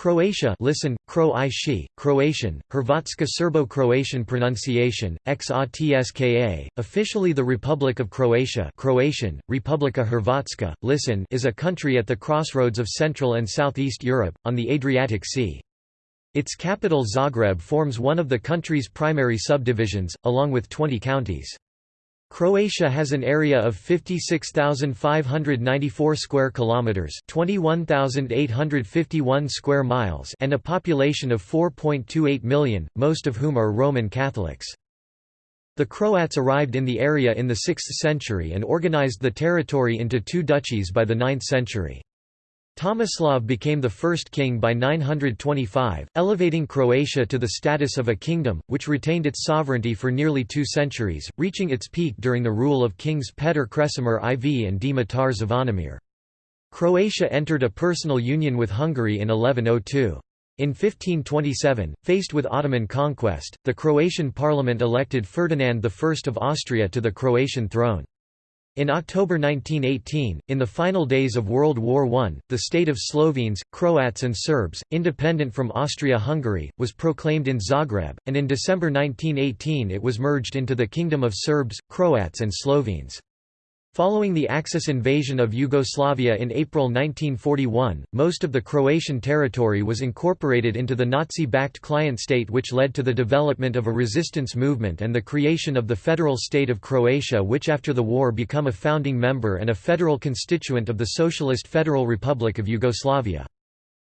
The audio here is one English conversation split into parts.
Croatia listen, Kro Croatian, Hrvatska Serbo-Croatian pronunciation, XATSKA, officially the Republic of Croatia Croatian, Republika Hrvatska, listen is a country at the crossroads of Central and Southeast Europe, on the Adriatic Sea. Its capital Zagreb forms one of the country's primary subdivisions, along with 20 counties. Croatia has an area of 56,594 square kilometers, 21,851 square miles, and a population of 4.28 million, most of whom are Roman Catholics. The Croats arrived in the area in the 6th century and organized the territory into two duchies by the 9th century. Tomislav became the first king by 925, elevating Croatia to the status of a kingdom, which retained its sovereignty for nearly two centuries, reaching its peak during the rule of kings Petar Kresimir IV and Dimitar Zvonimir. Croatia entered a personal union with Hungary in 1102. In 1527, faced with Ottoman conquest, the Croatian parliament elected Ferdinand I of Austria to the Croatian throne. In October 1918, in the final days of World War I, the state of Slovenes, Croats and Serbs, independent from Austria-Hungary, was proclaimed in Zagreb, and in December 1918 it was merged into the Kingdom of Serbs, Croats and Slovenes. Following the Axis invasion of Yugoslavia in April 1941, most of the Croatian territory was incorporated into the Nazi-backed client state which led to the development of a resistance movement and the creation of the Federal State of Croatia which after the war become a founding member and a federal constituent of the Socialist Federal Republic of Yugoslavia.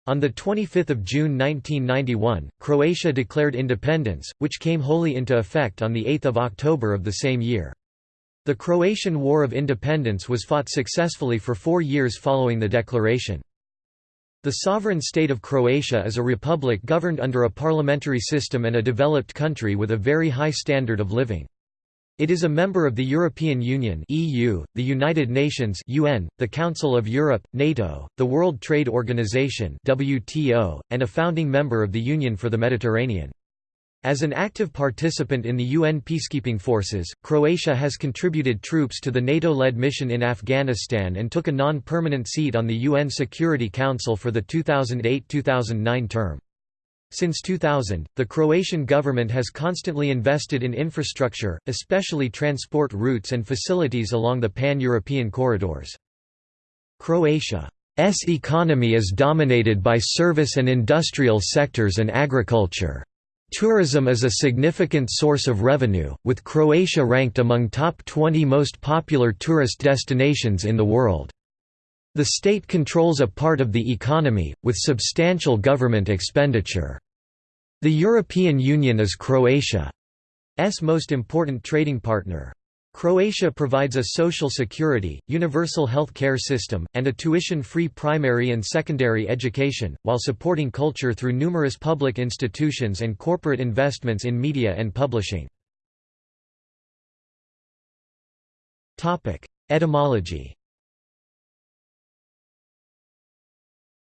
On 25 June 1991, Croatia declared independence, which came wholly into effect on 8 October of the same year. The Croatian War of Independence was fought successfully for four years following the declaration. The sovereign state of Croatia is a republic governed under a parliamentary system and a developed country with a very high standard of living. It is a member of the European Union (EU), the United Nations (UN), the Council of Europe (NATO), the World Trade Organization (WTO), and a founding member of the Union for the Mediterranean. As an active participant in the UN peacekeeping forces, Croatia has contributed troops to the NATO-led mission in Afghanistan and took a non-permanent seat on the UN Security Council for the 2008–2009 term. Since 2000, the Croatian government has constantly invested in infrastructure, especially transport routes and facilities along the pan-European corridors. Croatia's economy is dominated by service and industrial sectors and agriculture. Tourism is a significant source of revenue, with Croatia ranked among top 20 most popular tourist destinations in the world. The state controls a part of the economy, with substantial government expenditure. The European Union is Croatia's most important trading partner. Croatia provides a social security, universal health care system, and a tuition-free primary and secondary education, while supporting culture through numerous public institutions and corporate investments in media and publishing. Etymology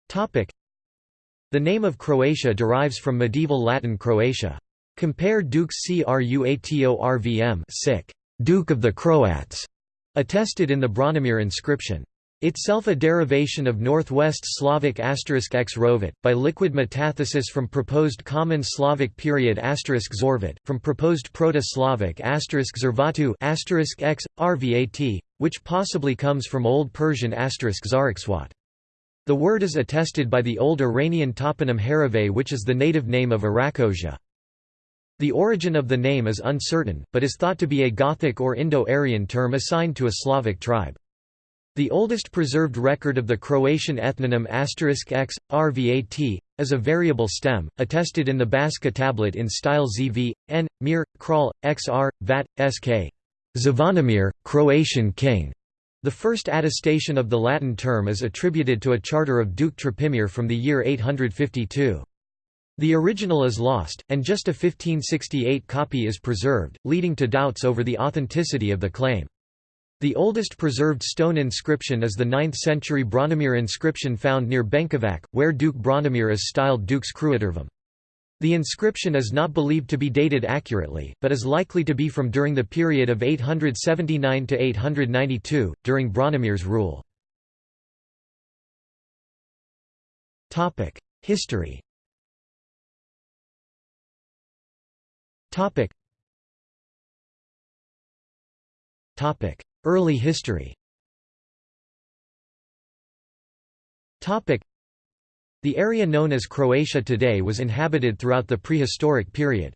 The name of Croatia derives from medieval Latin Croatia. Compare Dux Cruatorvm sick. Duke of the Croats, attested in the Branimir inscription. Itself a derivation of Northwest Slavic asterisk x rovet, by liquid metathesis from proposed Common Slavic period zorvat, from proposed Proto-Slavic asterisk zervatu x, rvat, which possibly comes from Old Persian asterisk zarikswat. The word is attested by the Old Iranian toponym Harave which is the native name of Arachosia. The origin of the name is uncertain, but is thought to be a Gothic or Indo-Aryan term assigned to a Slavic tribe. The oldest preserved record of the Croatian ethnonym x, rvat, is a variable stem, attested in the Baška tablet in style zv, n, mir, kral, xr, vat, sk. Zvonimir, Croatian king. The first attestation of the Latin term is attributed to a charter of Duke Trpimir from the year 852. The original is lost, and just a 1568 copy is preserved, leading to doubts over the authenticity of the claim. The oldest preserved stone inscription is the 9th-century Branimir inscription found near Benkovac, where Duke Branimir is styled Dux Cruatorvum. The inscription is not believed to be dated accurately, but is likely to be from during the period of 879 to 892, during Branimir's rule. History Early history Topic. The area known as Croatia today was inhabited throughout the prehistoric period.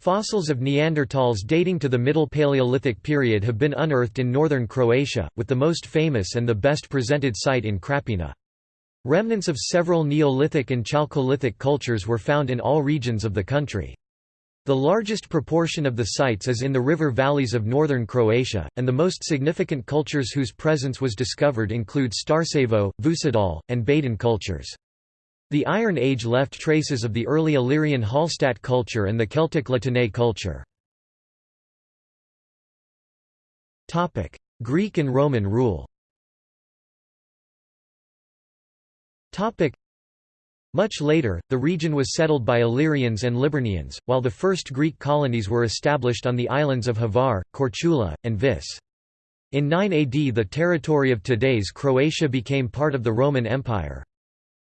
Fossils of Neanderthals dating to the Middle Paleolithic period have been unearthed in northern Croatia, with the most famous and the best presented site in Krapina. Remnants of several Neolithic and Chalcolithic cultures were found in all regions of the country. The largest proportion of the sites is in the river valleys of northern Croatia, and the most significant cultures whose presence was discovered include Starcevo, Vucedol, and Baden cultures. The Iron Age left traces of the early Illyrian Hallstatt culture and the Celtic La Tène culture. Greek and Roman rule much later, the region was settled by Illyrians and Liburnians, while the first Greek colonies were established on the islands of Hvar, Korčula, and Vis. In 9 AD the territory of today's Croatia became part of the Roman Empire.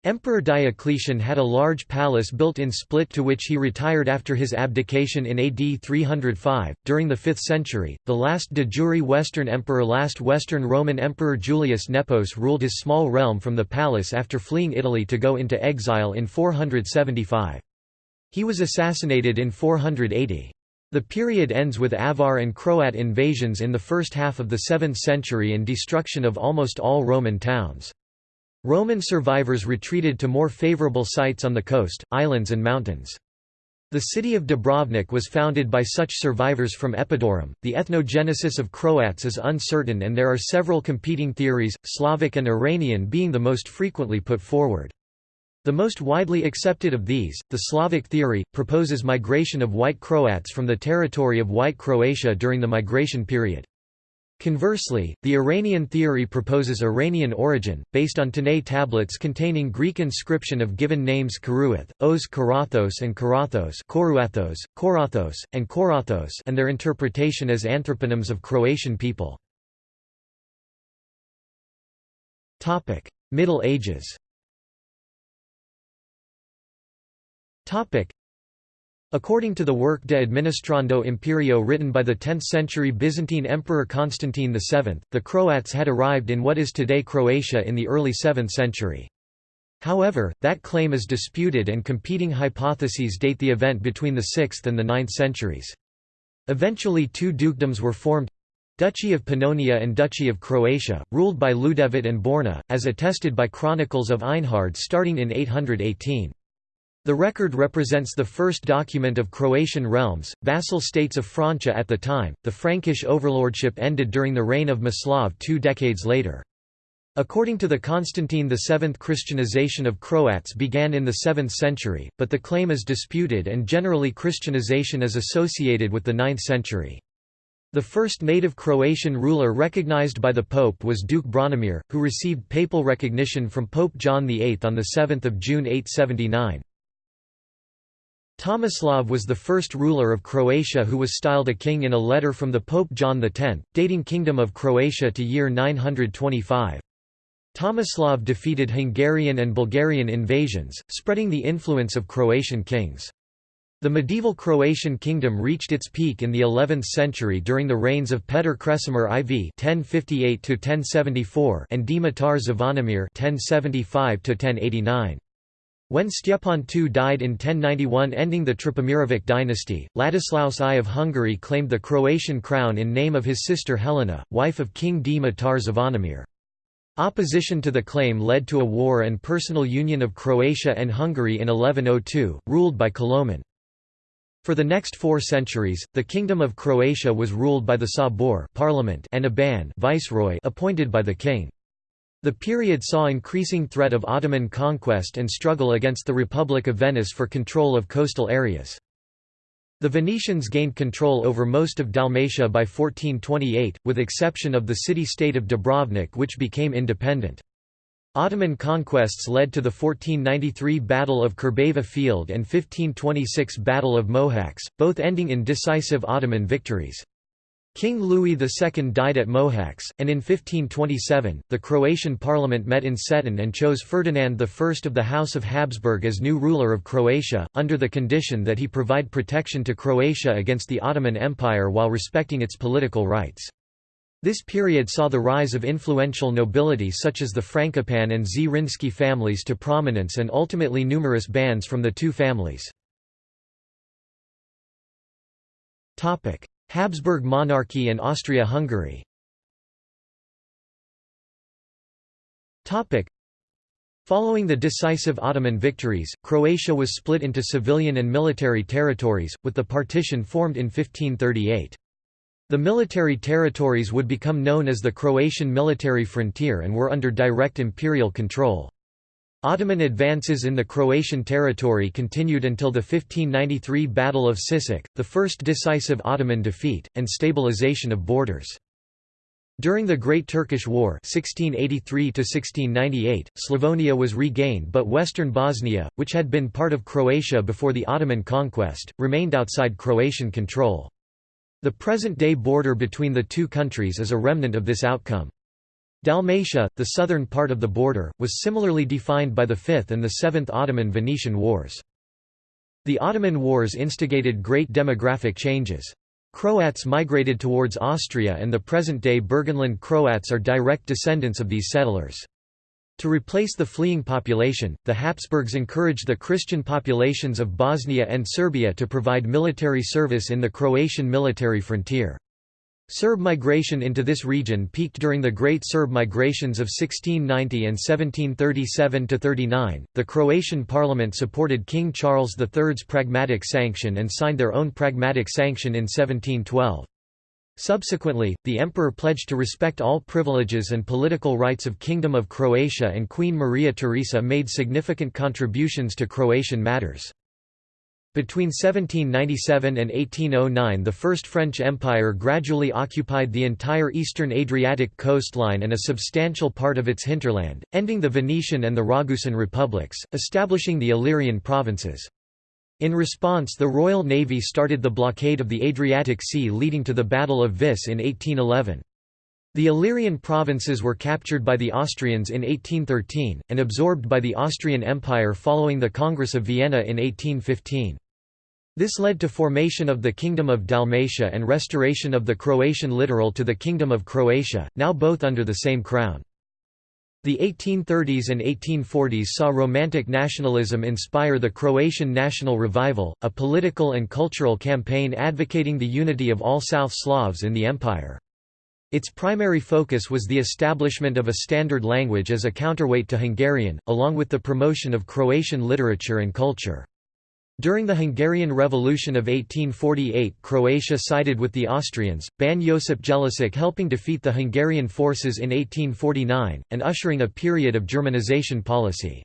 Emperor Diocletian had a large palace built in Split to which he retired after his abdication in AD 305. During the 5th century, the last de jure Western emperor, last Western Roman Emperor Julius Nepos ruled his small realm from the palace after fleeing Italy to go into exile in 475. He was assassinated in 480. The period ends with Avar and Croat invasions in the first half of the 7th century and destruction of almost all Roman towns. Roman survivors retreated to more favorable sites on the coast, islands and mountains. The city of Dubrovnik was founded by such survivors from Epidaurus. The ethnogenesis of Croats is uncertain and there are several competing theories, Slavic and Iranian being the most frequently put forward. The most widely accepted of these, the Slavic theory, proposes migration of White Croats from the territory of White Croatia during the migration period. Conversely, the Iranian theory proposes Iranian origin, based on Tanais tablets containing Greek inscription of given names Karuath, Oz Karathos and Karathos Koruathos, Korathos, and Korathos and their interpretation as anthroponyms of Croatian people. Middle Ages According to the work De Administrando Imperio written by the 10th-century Byzantine Emperor Constantine VII, the Croats had arrived in what is today Croatia in the early 7th century. However, that claim is disputed and competing hypotheses date the event between the 6th and the 9th centuries. Eventually two dukedoms were formed Duchy of Pannonia and Duchy of Croatia, ruled by Ljudevit and Borna, as attested by chronicles of Einhard starting in 818. The record represents the first document of Croatian realms, vassal states of Francia at the time. The Frankish overlordship ended during the reign of Mislav two decades later. According to the Constantine VII Christianization of Croats began in the 7th century, but the claim is disputed and generally Christianization is associated with the 9th century. The first native Croatian ruler recognized by the Pope was Duke Branimir, who received papal recognition from Pope John VIII on 7 June 879. Tomislav was the first ruler of Croatia who was styled a king in a letter from the Pope John X, dating Kingdom of Croatia to year 925. Tomislav defeated Hungarian and Bulgarian invasions, spreading the influence of Croatian kings. The medieval Croatian kingdom reached its peak in the 11th century during the reigns of Petar Kresimir IV (1058–1074) and Dimitar Zvonimir (1075–1089). When Stjepan II died in 1091 ending the Trpimirovic dynasty, Ladislaus I of Hungary claimed the Croatian crown in name of his sister Helena, wife of King Dimitar Zvonimir. Opposition to the claim led to a war and personal union of Croatia and Hungary in 1102, ruled by Koloman. For the next four centuries, the Kingdom of Croatia was ruled by the Sabor parliament and a ban viceroy appointed by the king. The period saw increasing threat of Ottoman conquest and struggle against the Republic of Venice for control of coastal areas. The Venetians gained control over most of Dalmatia by 1428, with exception of the city-state of Dubrovnik which became independent. Ottoman conquests led to the 1493 Battle of Krbava Field and 1526 Battle of Mohacs, both ending in decisive Ottoman victories. King Louis II died at Mohacs, and in 1527, the Croatian parliament met in Cetin and chose Ferdinand I of the House of Habsburg as new ruler of Croatia, under the condition that he provide protection to Croatia against the Ottoman Empire while respecting its political rights. This period saw the rise of influential nobility such as the Frankopan and Zrinski families to prominence and ultimately numerous bands from the two families. Habsburg monarchy and Austria-Hungary Following the decisive Ottoman victories, Croatia was split into civilian and military territories, with the partition formed in 1538. The military territories would become known as the Croatian military frontier and were under direct imperial control. Ottoman advances in the Croatian territory continued until the 1593 Battle of Sisak, the first decisive Ottoman defeat, and stabilization of borders. During the Great Turkish War 1683 Slavonia was regained but western Bosnia, which had been part of Croatia before the Ottoman conquest, remained outside Croatian control. The present-day border between the two countries is a remnant of this outcome. Dalmatia, the southern part of the border, was similarly defined by the Fifth and the Seventh Ottoman-Venetian Wars. The Ottoman Wars instigated great demographic changes. Croats migrated towards Austria and the present-day Burgenland Croats are direct descendants of these settlers. To replace the fleeing population, the Habsburgs encouraged the Christian populations of Bosnia and Serbia to provide military service in the Croatian military frontier. Serb migration into this region peaked during the Great Serb Migrations of 1690 and 1737–39. The Croatian parliament supported King Charles III's Pragmatic Sanction and signed their own Pragmatic Sanction in 1712. Subsequently, the emperor pledged to respect all privileges and political rights of Kingdom of Croatia and Queen Maria Theresa made significant contributions to Croatian matters. Between 1797 and 1809 the First French Empire gradually occupied the entire eastern Adriatic coastline and a substantial part of its hinterland, ending the Venetian and the Ragusan republics, establishing the Illyrian provinces. In response the Royal Navy started the blockade of the Adriatic Sea leading to the Battle of Vis in 1811. The Illyrian provinces were captured by the Austrians in 1813, and absorbed by the Austrian Empire following the Congress of Vienna in 1815. This led to formation of the Kingdom of Dalmatia and restoration of the Croatian littoral to the Kingdom of Croatia, now both under the same crown. The 1830s and 1840s saw Romantic nationalism inspire the Croatian national revival, a political and cultural campaign advocating the unity of all South Slavs in the empire. Its primary focus was the establishment of a standard language as a counterweight to Hungarian, along with the promotion of Croatian literature and culture. During the Hungarian Revolution of 1848 Croatia sided with the Austrians, Ban Josip Jelačić helping defeat the Hungarian forces in 1849, and ushering a period of Germanization policy.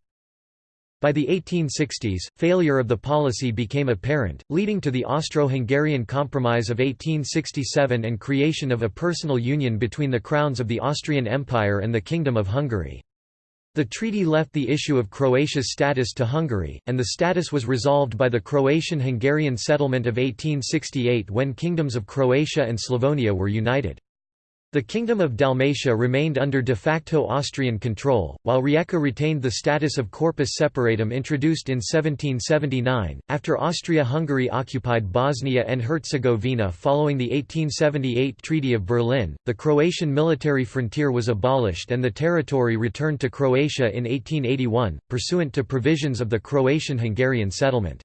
By the 1860s, failure of the policy became apparent, leading to the Austro-Hungarian Compromise of 1867 and creation of a personal union between the crowns of the Austrian Empire and the Kingdom of Hungary. The treaty left the issue of Croatia's status to Hungary, and the status was resolved by the Croatian-Hungarian settlement of 1868 when kingdoms of Croatia and Slavonia were united. The Kingdom of Dalmatia remained under de facto Austrian control, while Rijeka retained the status of corpus separatum introduced in 1779, after Austria-Hungary occupied Bosnia and Herzegovina following the 1878 Treaty of Berlin. The Croatian military frontier was abolished and the territory returned to Croatia in 1881, pursuant to provisions of the Croatian-Hungarian settlement.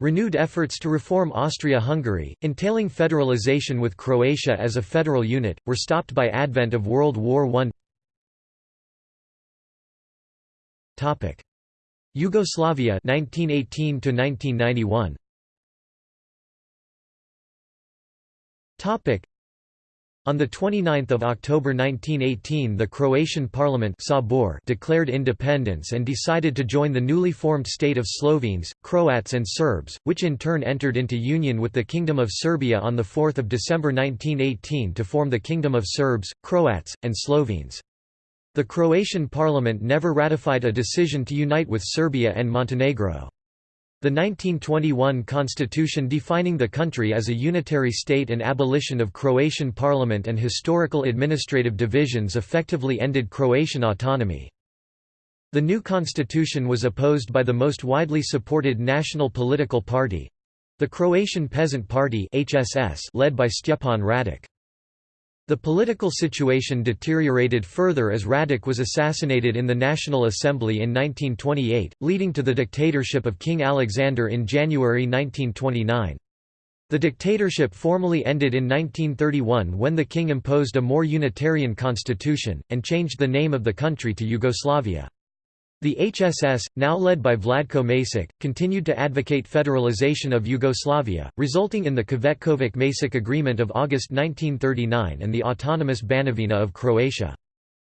Renewed efforts to reform Austria-Hungary, entailing federalization with Croatia as a federal unit, were stopped by advent of World War I. Yugoslavia 1918 to 1991. On 29 October 1918 the Croatian parliament Sabor declared independence and decided to join the newly formed state of Slovenes, Croats and Serbs, which in turn entered into union with the Kingdom of Serbia on 4 December 1918 to form the Kingdom of Serbs, Croats, and Slovenes. The Croatian parliament never ratified a decision to unite with Serbia and Montenegro. The 1921 constitution defining the country as a unitary state and abolition of Croatian parliament and historical administrative divisions effectively ended Croatian autonomy. The new constitution was opposed by the most widely supported national political party—the Croatian Peasant Party led by Stjepan Radic. The political situation deteriorated further as Radic was assassinated in the National Assembly in 1928, leading to the dictatorship of King Alexander in January 1929. The dictatorship formally ended in 1931 when the king imposed a more unitarian constitution, and changed the name of the country to Yugoslavia. The HSS, now led by Vladko Maček, continued to advocate federalization of Yugoslavia, resulting in the Cvetkovic-Maček Agreement of August 1939 and the autonomous Banovina of Croatia.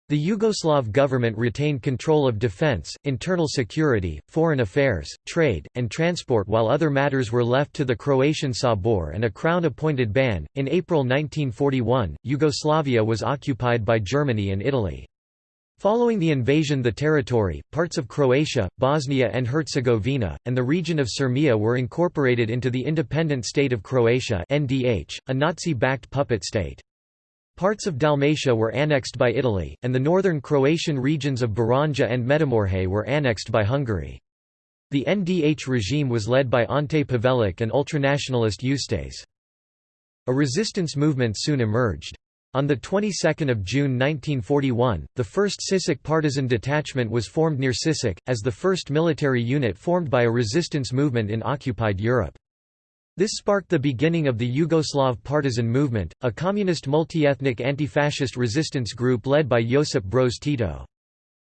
The Yugoslav government retained control of defense, internal security, foreign affairs, trade, and transport while other matters were left to the Croatian Sabor and a crown-appointed ban. In April 1941, Yugoslavia was occupied by Germany and Italy. Following the invasion the territory, parts of Croatia, Bosnia and Herzegovina, and the region of Sirmia were incorporated into the independent state of Croatia NDH, a Nazi-backed puppet state. Parts of Dalmatia were annexed by Italy, and the northern Croatian regions of Baranja and Međimurje were annexed by Hungary. The NDH regime was led by Ante Pavelic and ultranationalist Ustase. A resistance movement soon emerged. On the 22nd of June 1941, the 1st Sisak partisan detachment was formed near Sisak, as the first military unit formed by a resistance movement in occupied Europe. This sparked the beginning of the Yugoslav partisan movement, a communist multi-ethnic anti-fascist resistance group led by Josip Broz Tito.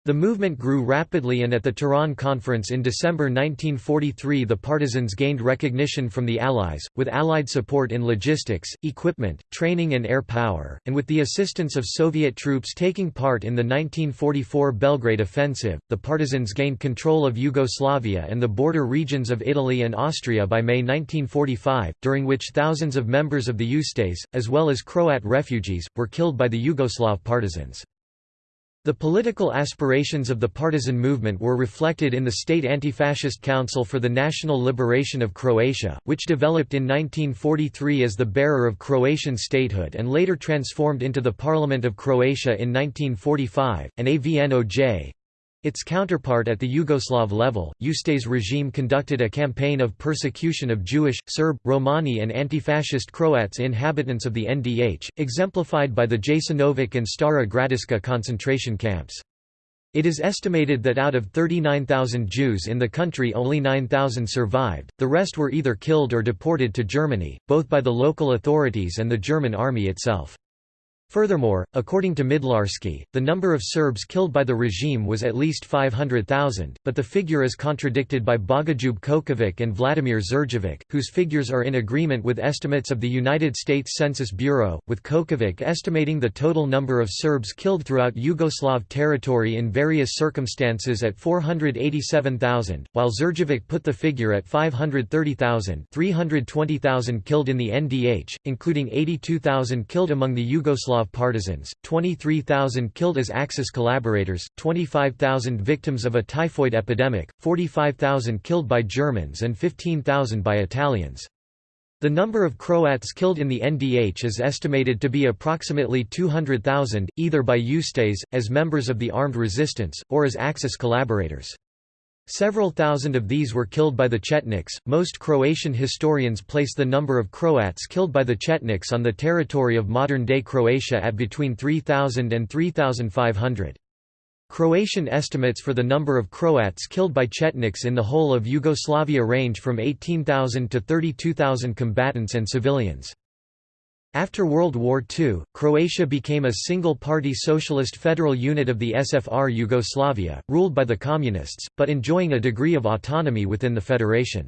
The movement grew rapidly and at the Tehran Conference in December 1943 the partisans gained recognition from the Allies, with Allied support in logistics, equipment, training and air power, and with the assistance of Soviet troops taking part in the 1944 Belgrade offensive, the partisans gained control of Yugoslavia and the border regions of Italy and Austria by May 1945, during which thousands of members of the Ustase, as well as Croat refugees, were killed by the Yugoslav partisans. The political aspirations of the partisan movement were reflected in the State Anti-Fascist Council for the National Liberation of Croatia, which developed in 1943 as the bearer of Croatian statehood and later transformed into the Parliament of Croatia in 1945, and AVNOJ, its counterpart at the Yugoslav level, Ustase regime conducted a campaign of persecution of Jewish, Serb, Romani and anti-fascist Croats inhabitants of the NDH, exemplified by the Jasenovac and Stara Gradiška concentration camps. It is estimated that out of 39,000 Jews in the country only 9,000 survived, the rest were either killed or deported to Germany, both by the local authorities and the German army itself. Furthermore, according to Midlarsky, the number of Serbs killed by the regime was at least 500,000, but the figure is contradicted by Bogoljub Kočović and Vladimir Đurđević, whose figures are in agreement with estimates of the United States Census Bureau, with Kočović estimating the total number of Serbs killed throughout Yugoslav territory in various circumstances at 487,000, while Đurđević put the figure at 530,000 320,000 killed in the NDH, including 82,000 killed among the Yugoslav partisans, 23,000 killed as Axis collaborators, 25,000 victims of a typhoid epidemic, 45,000 killed by Germans and 15,000 by Italians. The number of Croats killed in the NDH is estimated to be approximately 200,000, either by Ustase, as members of the armed resistance, or as Axis collaborators. Several thousand of these were killed by the Chetniks. Most Croatian historians place the number of Croats killed by the Chetniks on the territory of modern day Croatia at between 3,000 and 3,500. Croatian estimates for the number of Croats killed by Chetniks in the whole of Yugoslavia range from 18,000 to 32,000 combatants and civilians. After World War II, Croatia became a single-party socialist federal unit of the SFR Yugoslavia, ruled by the Communists, but enjoying a degree of autonomy within the federation.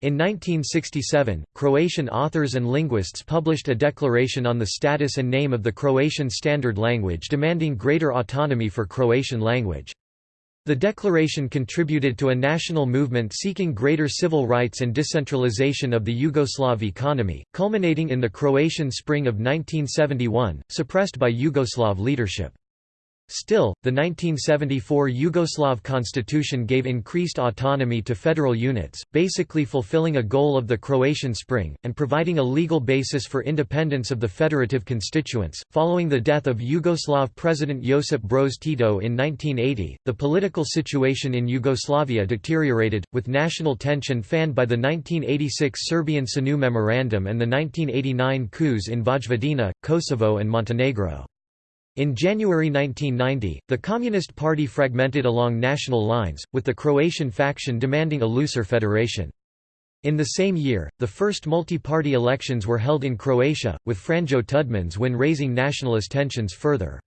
In 1967, Croatian authors and linguists published a declaration on the status and name of the Croatian Standard Language demanding greater autonomy for Croatian language. The declaration contributed to a national movement seeking greater civil rights and decentralization of the Yugoslav economy, culminating in the Croatian Spring of 1971, suppressed by Yugoslav leadership. Still, the 1974 Yugoslav constitution gave increased autonomy to federal units, basically fulfilling a goal of the Croatian Spring, and providing a legal basis for independence of the federative constituents. Following the death of Yugoslav President Josip Broz Tito in 1980, the political situation in Yugoslavia deteriorated, with national tension fanned by the 1986 Serbian SANU Memorandum and the 1989 coups in Vojvodina, Kosovo, and Montenegro. In January 1990, the Communist Party fragmented along national lines, with the Croatian faction demanding a looser federation. In the same year, the first multi-party elections were held in Croatia, with Franjo Tudman's win raising nationalist tensions further.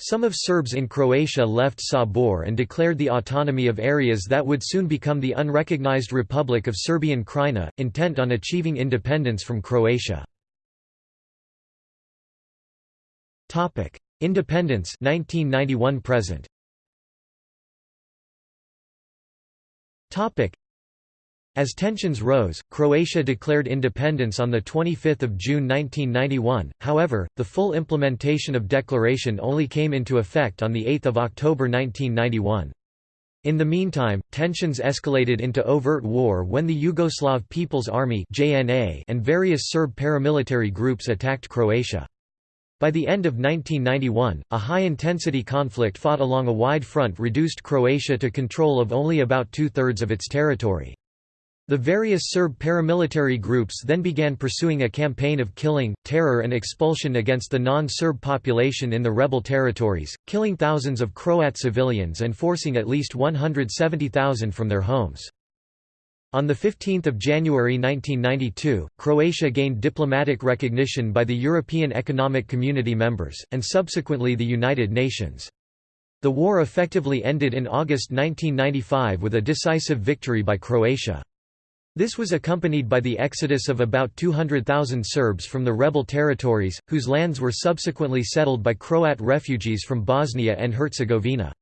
Some of Serbs in Croatia left Sabor and declared the autonomy of areas that would soon become the unrecognized Republic of Serbian Krajina, intent on achieving independence from Croatia. Independence 1991 present Topic As tensions rose, Croatia declared independence on the 25th of June 1991. However, the full implementation of declaration only came into effect on the 8th of October 1991. In the meantime, tensions escalated into overt war when the Yugoslav People's Army and various Serb paramilitary groups attacked Croatia. By the end of 1991, a high-intensity conflict fought along a wide front reduced Croatia to control of only about two-thirds of its territory. The various Serb paramilitary groups then began pursuing a campaign of killing, terror and expulsion against the non-Serb population in the rebel territories, killing thousands of Croat civilians and forcing at least 170,000 from their homes. On 15 January 1992, Croatia gained diplomatic recognition by the European Economic Community members, and subsequently the United Nations. The war effectively ended in August 1995 with a decisive victory by Croatia. This was accompanied by the exodus of about 200,000 Serbs from the rebel territories, whose lands were subsequently settled by Croat refugees from Bosnia and Herzegovina.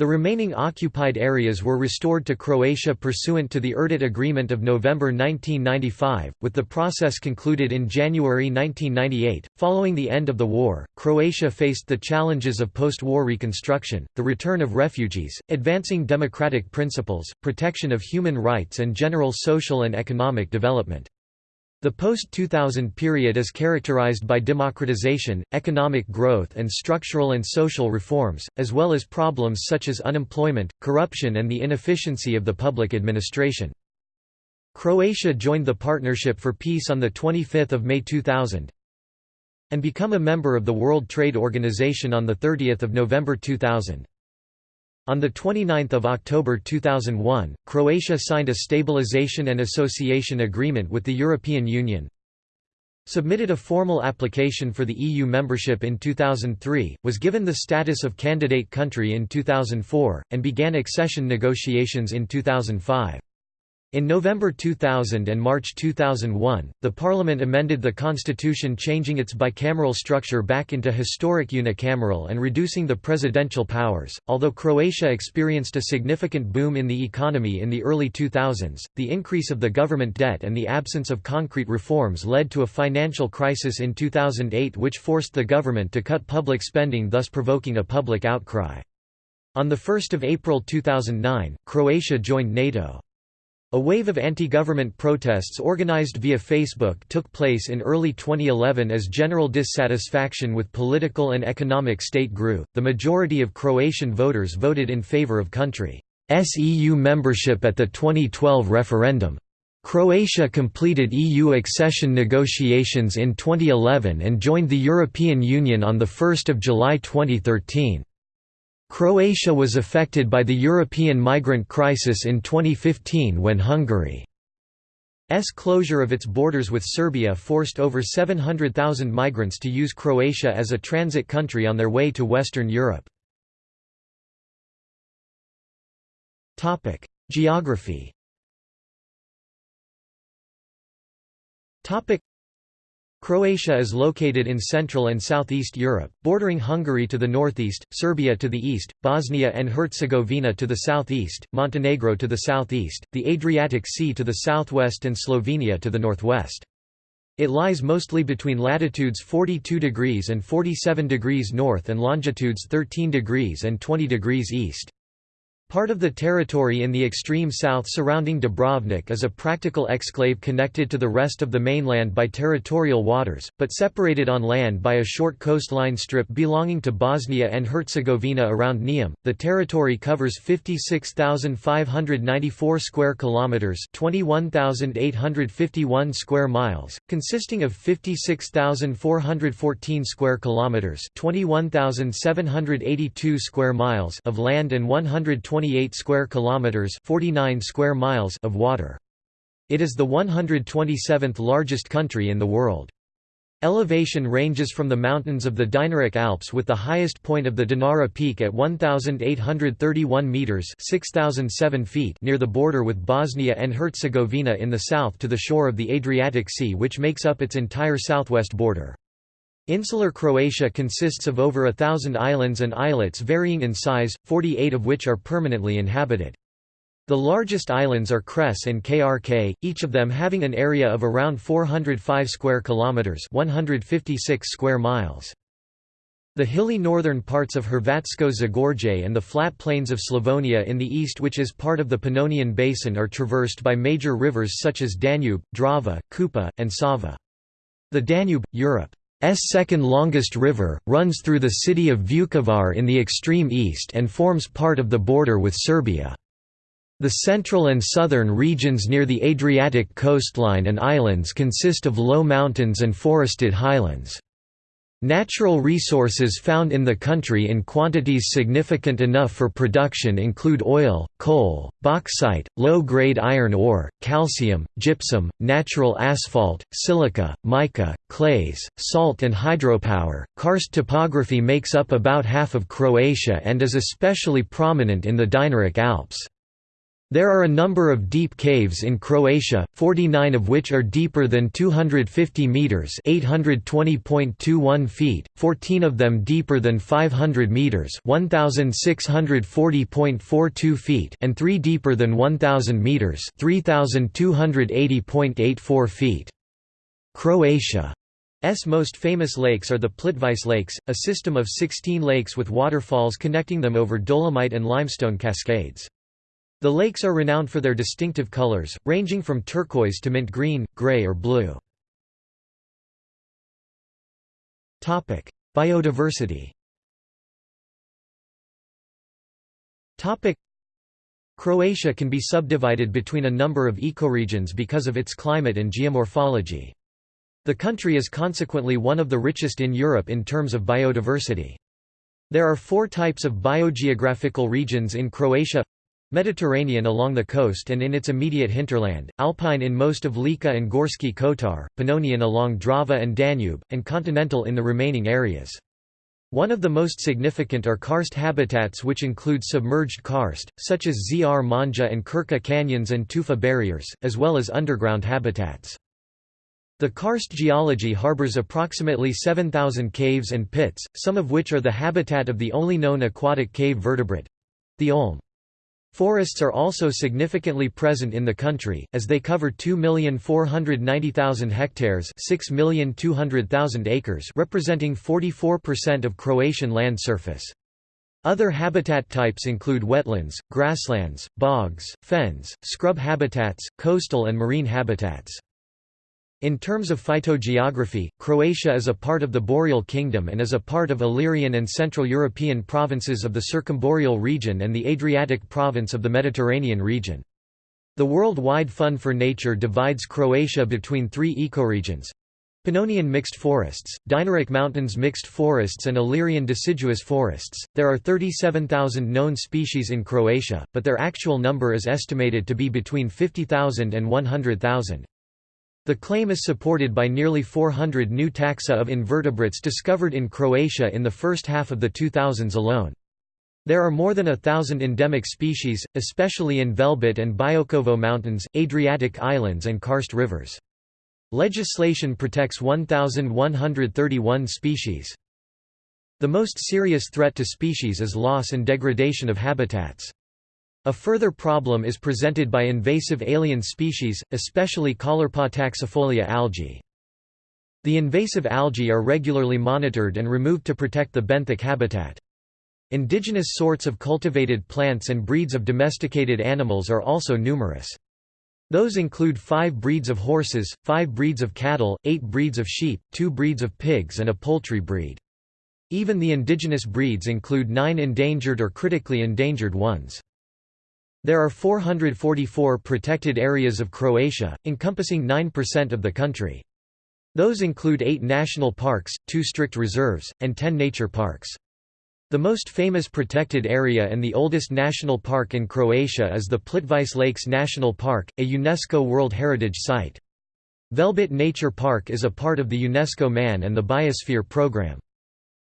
The remaining occupied areas were restored to Croatia pursuant to the Erdut Agreement of November 1995, with the process concluded in January 1998. Following the end of the war, Croatia faced the challenges of post war reconstruction, the return of refugees, advancing democratic principles, protection of human rights, and general social and economic development. The post-2000 period is characterized by democratization, economic growth and structural and social reforms, as well as problems such as unemployment, corruption and the inefficiency of the public administration. Croatia joined the Partnership for Peace on 25 May 2000 and become a member of the World Trade Organization on 30 November 2000. On 29 October 2001, Croatia signed a Stabilization and Association Agreement with the European Union, submitted a formal application for the EU membership in 2003, was given the status of candidate country in 2004, and began accession negotiations in 2005. In November 2000 and March 2001, the parliament amended the constitution changing its bicameral structure back into historic unicameral and reducing the presidential powers. Although Croatia experienced a significant boom in the economy in the early 2000s, the increase of the government debt and the absence of concrete reforms led to a financial crisis in 2008 which forced the government to cut public spending thus provoking a public outcry. On 1 April 2009, Croatia joined NATO. A wave of anti-government protests organized via Facebook took place in early 2011 as general dissatisfaction with political and economic state grew. The majority of Croatian voters voted in favor of country's EU membership at the 2012 referendum. Croatia completed EU accession negotiations in 2011 and joined the European Union on 1 July 2013. Croatia was affected by the European migrant crisis in 2015 when Hungary's closure of its borders with Serbia forced over 700,000 migrants to use Croatia as a transit country on their way to Western Europe. Geography Croatia is located in Central and Southeast Europe, bordering Hungary to the northeast, Serbia to the east, Bosnia and Herzegovina to the southeast, Montenegro to the southeast, the Adriatic Sea to the southwest and Slovenia to the northwest. It lies mostly between latitudes 42 degrees and 47 degrees north and longitudes 13 degrees and 20 degrees east. Part of the territory in the extreme south surrounding Dubrovnik is a practical exclave connected to the rest of the mainland by territorial waters, but separated on land by a short coastline strip belonging to Bosnia and Herzegovina around Neum. The territory covers 56,594 square kilometers, 21,851 square miles, consisting of 56,414 square kilometers, 21,782 square miles of land and 120 28 square kilometers 49 square miles of water. It is the 127th largest country in the world. Elevation ranges from the mountains of the Dinaric Alps with the highest point of the Dinara Peak at 1,831 metres 6,007 feet near the border with Bosnia and Herzegovina in the south to the shore of the Adriatic Sea which makes up its entire southwest border. Insular Croatia consists of over a thousand islands and islets varying in size, 48 of which are permanently inhabited. The largest islands are Cres and Krk, each of them having an area of around 405 square kilometers, 156 square miles. The hilly northern parts of Hrvatsko Zagorje and the flat plains of Slavonia in the east which is part of the Pannonian Basin are traversed by major rivers such as Danube, Drava, Kupa, and Sava. The Danube, Europe second longest river, runs through the city of Vukovar in the extreme east and forms part of the border with Serbia. The central and southern regions near the Adriatic coastline and islands consist of low mountains and forested highlands. Natural resources found in the country in quantities significant enough for production include oil, coal, bauxite, low-grade iron ore, calcium, gypsum, natural asphalt, silica, mica, clays, salt and hydropower. Karst topography makes up about half of Croatia and is especially prominent in the Dinaric Alps. There are a number of deep caves in Croatia, 49 of which are deeper than 250 meters (820.21 feet), 14 of them deeper than 500 meters (1640.42 feet), and 3 deeper than 1000 meters (3280.84 feet). Croatia's most famous lakes are the Plitvice Lakes, a system of 16 lakes with waterfalls connecting them over dolomite and limestone cascades. The lakes are renowned for their distinctive colors, ranging from turquoise to mint green, gray or blue. Biodiversity Croatia can be subdivided between a number of ecoregions because of its climate and geomorphology. The country is consequently one of the richest in Europe in terms of biodiversity. There are four types of biogeographical regions in Croatia Mediterranean along the coast and in its immediate hinterland, alpine in most of Lika and Gorski Kotar, Pannonian along Drava and Danube, and continental in the remaining areas. One of the most significant are karst habitats which include submerged karst, such as Zrmanja and Krka canyons and tufa barriers, as well as underground habitats. The karst geology harbors approximately 7,000 caves and pits, some of which are the habitat of the only known aquatic cave vertebrate—the olm. Forests are also significantly present in the country, as they cover 2,490,000 hectares 6,200,000 acres representing 44% of Croatian land surface. Other habitat types include wetlands, grasslands, bogs, fens, scrub habitats, coastal and marine habitats. In terms of phytogeography, Croatia is a part of the Boreal Kingdom and is a part of Illyrian and Central European provinces of the Circumboreal region and the Adriatic province of the Mediterranean region. The World-wide Fund for Nature divides Croatia between three ecoregions. Pannonian mixed forests, Dinaric Mountains mixed forests and Illyrian deciduous forests. There are 37,000 known species in Croatia, but their actual number is estimated to be between 50,000 and 100,000. The claim is supported by nearly 400 new taxa of invertebrates discovered in Croatia in the first half of the 2000s alone. There are more than a thousand endemic species, especially in Velebit and Biokovo Mountains, Adriatic Islands and karst rivers. Legislation protects 1,131 species. The most serious threat to species is loss and degradation of habitats. A further problem is presented by invasive alien species, especially Caulerpa taxifolia algae. The invasive algae are regularly monitored and removed to protect the benthic habitat. Indigenous sorts of cultivated plants and breeds of domesticated animals are also numerous. Those include five breeds of horses, five breeds of cattle, eight breeds of sheep, two breeds of pigs and a poultry breed. Even the indigenous breeds include nine endangered or critically endangered ones. There are 444 protected areas of Croatia, encompassing 9% of the country. Those include eight national parks, two strict reserves, and ten nature parks. The most famous protected area and the oldest national park in Croatia is the Plitvice Lakes National Park, a UNESCO World Heritage Site. Velebit Nature Park is a part of the UNESCO Man and the Biosphere Programme.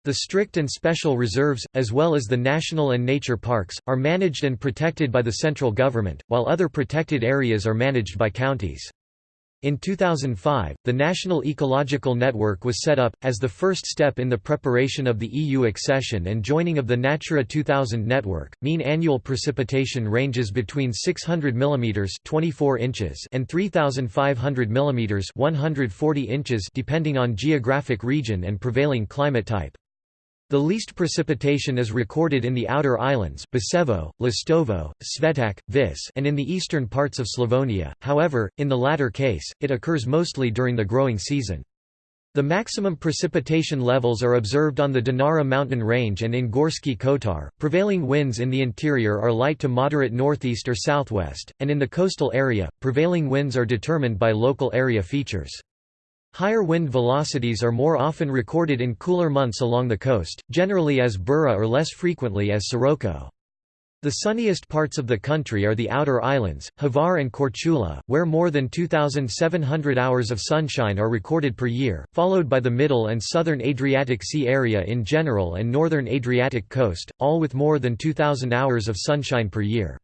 The strict and special reserves, as well as the national and nature parks, are managed and protected by the central government, while other protected areas are managed by counties. In 2005, the National Ecological Network was set up, as the first step in the preparation of the EU accession and joining of the Natura 2000 network. Mean annual precipitation ranges between 600 mm 24 inches and 3,500 mm 140 inches depending on geographic region and prevailing climate type. The least precipitation is recorded in the outer islands Biševo, Lastovo, Svetac, Vis and in the eastern parts of Slavonia, however, in the latter case, it occurs mostly during the growing season. The maximum precipitation levels are observed on the Dinara mountain range and in Gorski Kotar. Prevailing winds in the interior are light to moderate northeast or southwest, and in the coastal area, prevailing winds are determined by local area features. Higher wind velocities are more often recorded in cooler months along the coast, generally as Bura or less frequently as Sirocco. The sunniest parts of the country are the outer islands, Hvar and Korčula, where more than 2,700 hours of sunshine are recorded per year, followed by the middle and southern Adriatic Sea area in general and northern Adriatic coast, all with more than 2,000 hours of sunshine per year.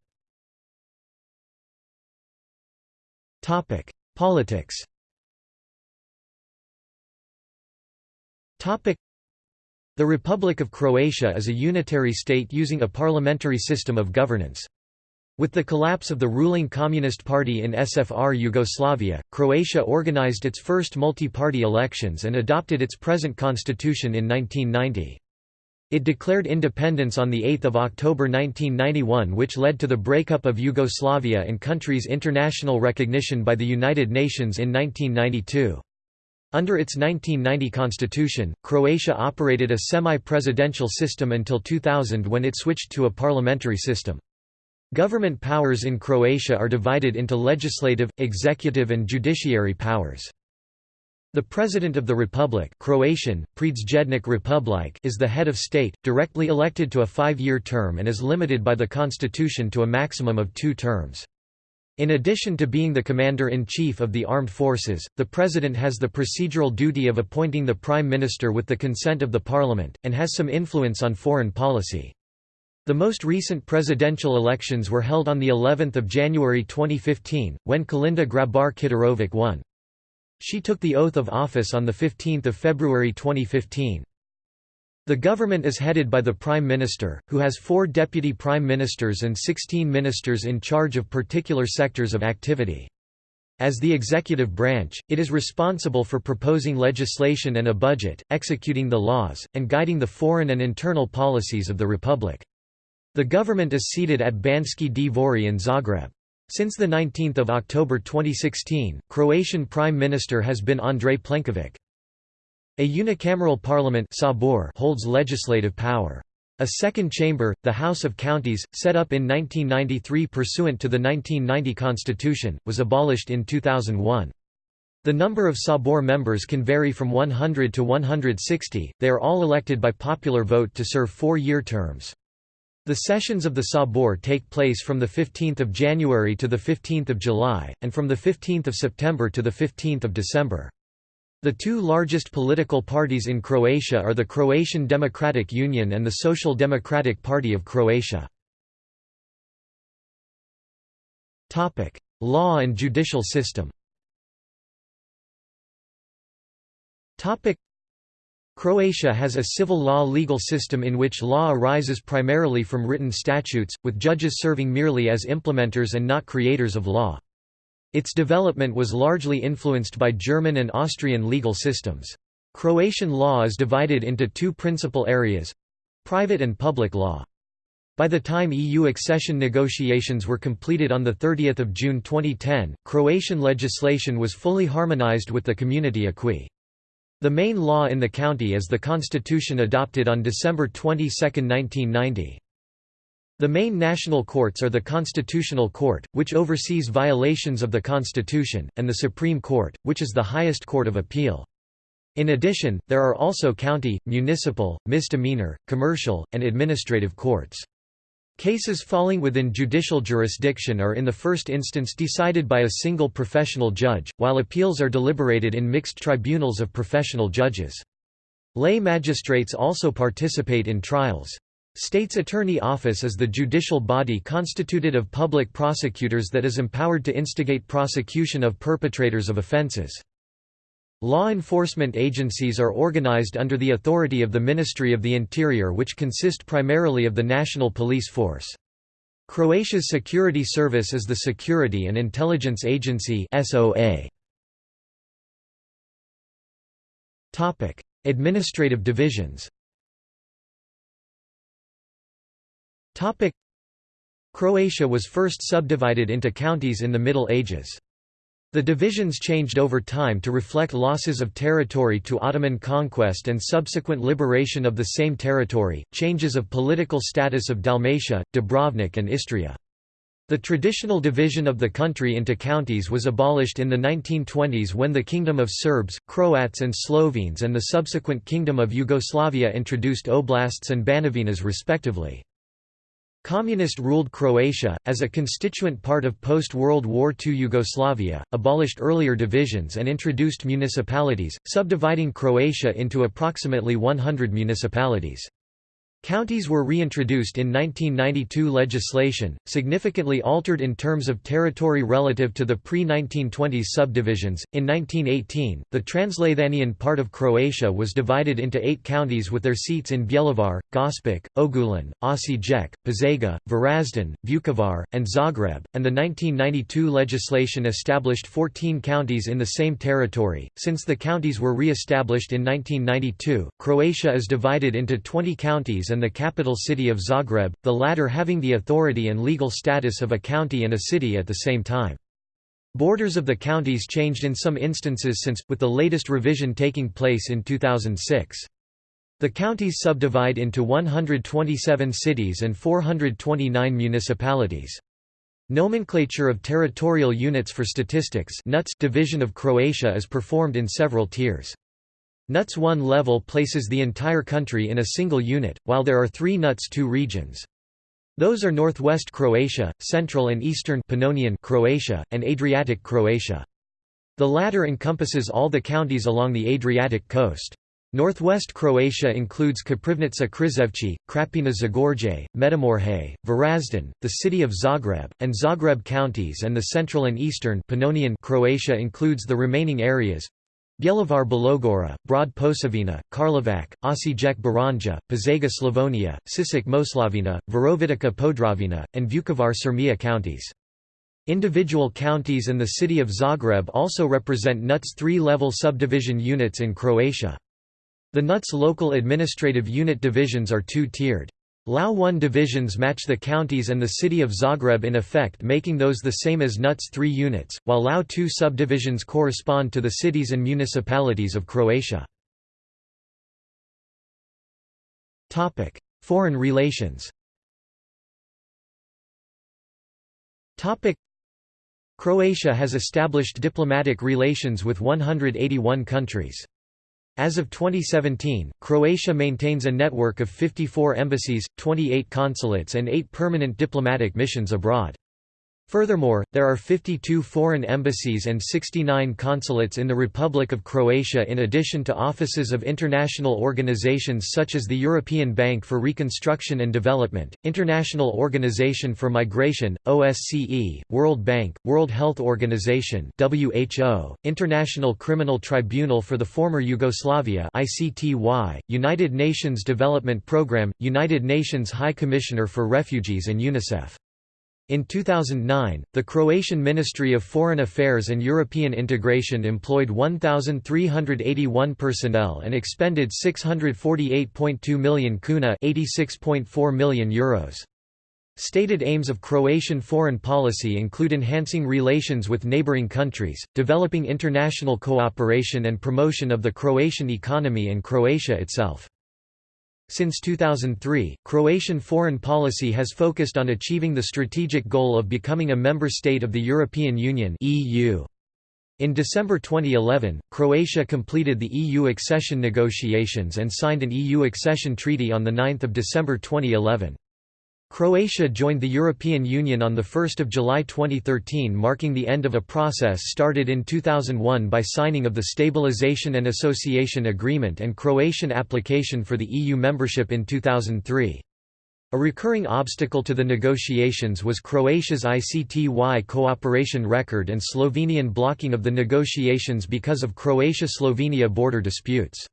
Politics The Republic of Croatia is a unitary state using a parliamentary system of governance. With the collapse of the ruling Communist Party in SFR Yugoslavia, Croatia organized its first multi-party elections and adopted its present constitution in 1990. It declared independence on 8 October 1991 which led to the breakup of Yugoslavia and country's international recognition by the United Nations in 1992. Under its 1990 constitution, Croatia operated a semi-presidential system until 2000 when it switched to a parliamentary system. Government powers in Croatia are divided into legislative, executive and judiciary powers. The President of the Republic Croatian, Republike is the head of state, directly elected to a five-year term and is limited by the constitution to a maximum of two terms. In addition to being the Commander-in-Chief of the Armed Forces, the President has the procedural duty of appointing the Prime Minister with the consent of the Parliament, and has some influence on foreign policy. The most recent presidential elections were held on of January 2015, when Kolinda Grabar-Kitarović won. She took the oath of office on 15 February 2015. The government is headed by the Prime Minister, who has four deputy prime ministers and 16 ministers in charge of particular sectors of activity. As the executive branch, it is responsible for proposing legislation and a budget, executing the laws, and guiding the foreign and internal policies of the republic. The government is seated at Banski Dvori in Zagreb. Since 19 October 2016, Croatian Prime Minister has been Andrej Plenković. A unicameral parliament holds legislative power. A second chamber, the House of Counties, set up in 1993 pursuant to the 1990 constitution, was abolished in 2001. The number of Sabor members can vary from 100 to 160, they are all elected by popular vote to serve four-year terms. The sessions of the Sabor take place from 15 January to 15 July, and from 15 September to 15 December. The two largest political parties in Croatia are the Croatian Democratic Union and the Social Democratic Party of Croatia. Law and judicial system Croatia has a civil law legal system in which law arises primarily from written statutes, with judges serving merely as implementers and not creators of law. Its development was largely influenced by German and Austrian legal systems. Croatian law is divided into two principal areas—private and public law. By the time EU accession negotiations were completed on 30 June 2010, Croatian legislation was fully harmonized with the Community acquis. The main law in the county is the constitution adopted on December 22, 1990. The main national courts are the Constitutional Court, which oversees violations of the Constitution, and the Supreme Court, which is the highest court of appeal. In addition, there are also county, municipal, misdemeanor, commercial, and administrative courts. Cases falling within judicial jurisdiction are in the first instance decided by a single professional judge, while appeals are deliberated in mixed tribunals of professional judges. Lay magistrates also participate in trials. State's Attorney Office is the judicial body constituted of public prosecutors that is empowered to instigate prosecution of perpetrators of offenses. Law enforcement agencies are organized under the authority of the Ministry of the Interior which consist primarily of the National Police Force. Croatia's security service is the Security and Intelligence Agency Administrative divisions Croatia was first subdivided into counties in the Middle Ages. The divisions changed over time to reflect losses of territory to Ottoman conquest and subsequent liberation of the same territory, changes of political status of Dalmatia, Dubrovnik and Istria. The traditional division of the country into counties was abolished in the 1920s when the Kingdom of Serbs, Croats and Slovenes and the subsequent Kingdom of Yugoslavia introduced oblasts and banovinas respectively. Communist-ruled Croatia, as a constituent part of post-World War II Yugoslavia, abolished earlier divisions and introduced municipalities, subdividing Croatia into approximately 100 municipalities. Counties were reintroduced in 1992 legislation, significantly altered in terms of territory relative to the pre-1920s subdivisions. In 1918, the Transleithanian part of Croatia was divided into eight counties with their seats in Bjelovar, Gospić, Ogulin, Osijek, Požega, Varaždin, Vukovar, and Zagreb, and the 1992 legislation established 14 counties in the same territory. Since the counties were re-established in 1992, Croatia is divided into 20 counties and the capital city of Zagreb, the latter having the authority and legal status of a county and a city at the same time. Borders of the counties changed in some instances since, with the latest revision taking place in 2006. The counties subdivide into 127 cities and 429 municipalities. Nomenclature of territorial units for statistics division of Croatia is performed in several tiers. NUTS 1 level places the entire country in a single unit, while there are three NUTS 2 regions. Those are Northwest Croatia, Central and Eastern Pannonian Croatia, and Adriatic Croatia. The latter encompasses all the counties along the Adriatic coast. Northwest Croatia includes Koprivnica Križevci, Krapina Zagorje, Međimurje, Varaždin, the city of Zagreb, and Zagreb counties and the central and eastern Pannonian Croatia includes the remaining areas, Bjelovar Bilogora, Brod Posavina, Karlovac, Osijek Baranja, Požega Slavonia, Sisak Moslavina, Virovitica Podravina, and Vukovar Sirmia counties. Individual counties and the city of Zagreb also represent NUTS three-level subdivision units in Croatia. The NUTS local administrative unit divisions are two-tiered. LAU 1 divisions match the counties and the city of Zagreb in effect making those the same as NUTS 3 units, while LAU 2 subdivisions correspond to the cities and municipalities of Croatia. Foreign relations Croatia has established diplomatic relations with 181 countries. As of 2017, Croatia maintains a network of 54 embassies, 28 consulates and 8 permanent diplomatic missions abroad. Furthermore, there are 52 foreign embassies and 69 consulates in the Republic of Croatia in addition to offices of international organizations such as the European Bank for Reconstruction and Development, International Organization for Migration, OSCE, World Bank, World Health Organization WHO, International Criminal Tribunal for the former Yugoslavia ICTY, United Nations Development Programme, United Nations High Commissioner for Refugees and UNICEF. In 2009, the Croatian Ministry of Foreign Affairs and European Integration employed 1,381 personnel and expended 648.2 million kuna €86.4 million Euros. Stated aims of Croatian foreign policy include enhancing relations with neighboring countries, developing international cooperation and promotion of the Croatian economy and Croatia itself. Since 2003, Croatian foreign policy has focused on achieving the strategic goal of becoming a member state of the European Union (EU). In December 2011, Croatia completed the EU accession negotiations and signed an EU accession treaty on 9 December 2011. Croatia joined the European Union on 1 July 2013 marking the end of a process started in 2001 by signing of the Stabilization and Association Agreement and Croatian application for the EU membership in 2003. A recurring obstacle to the negotiations was Croatia's ICTY cooperation record and Slovenian blocking of the negotiations because of Croatia-Slovenia border disputes.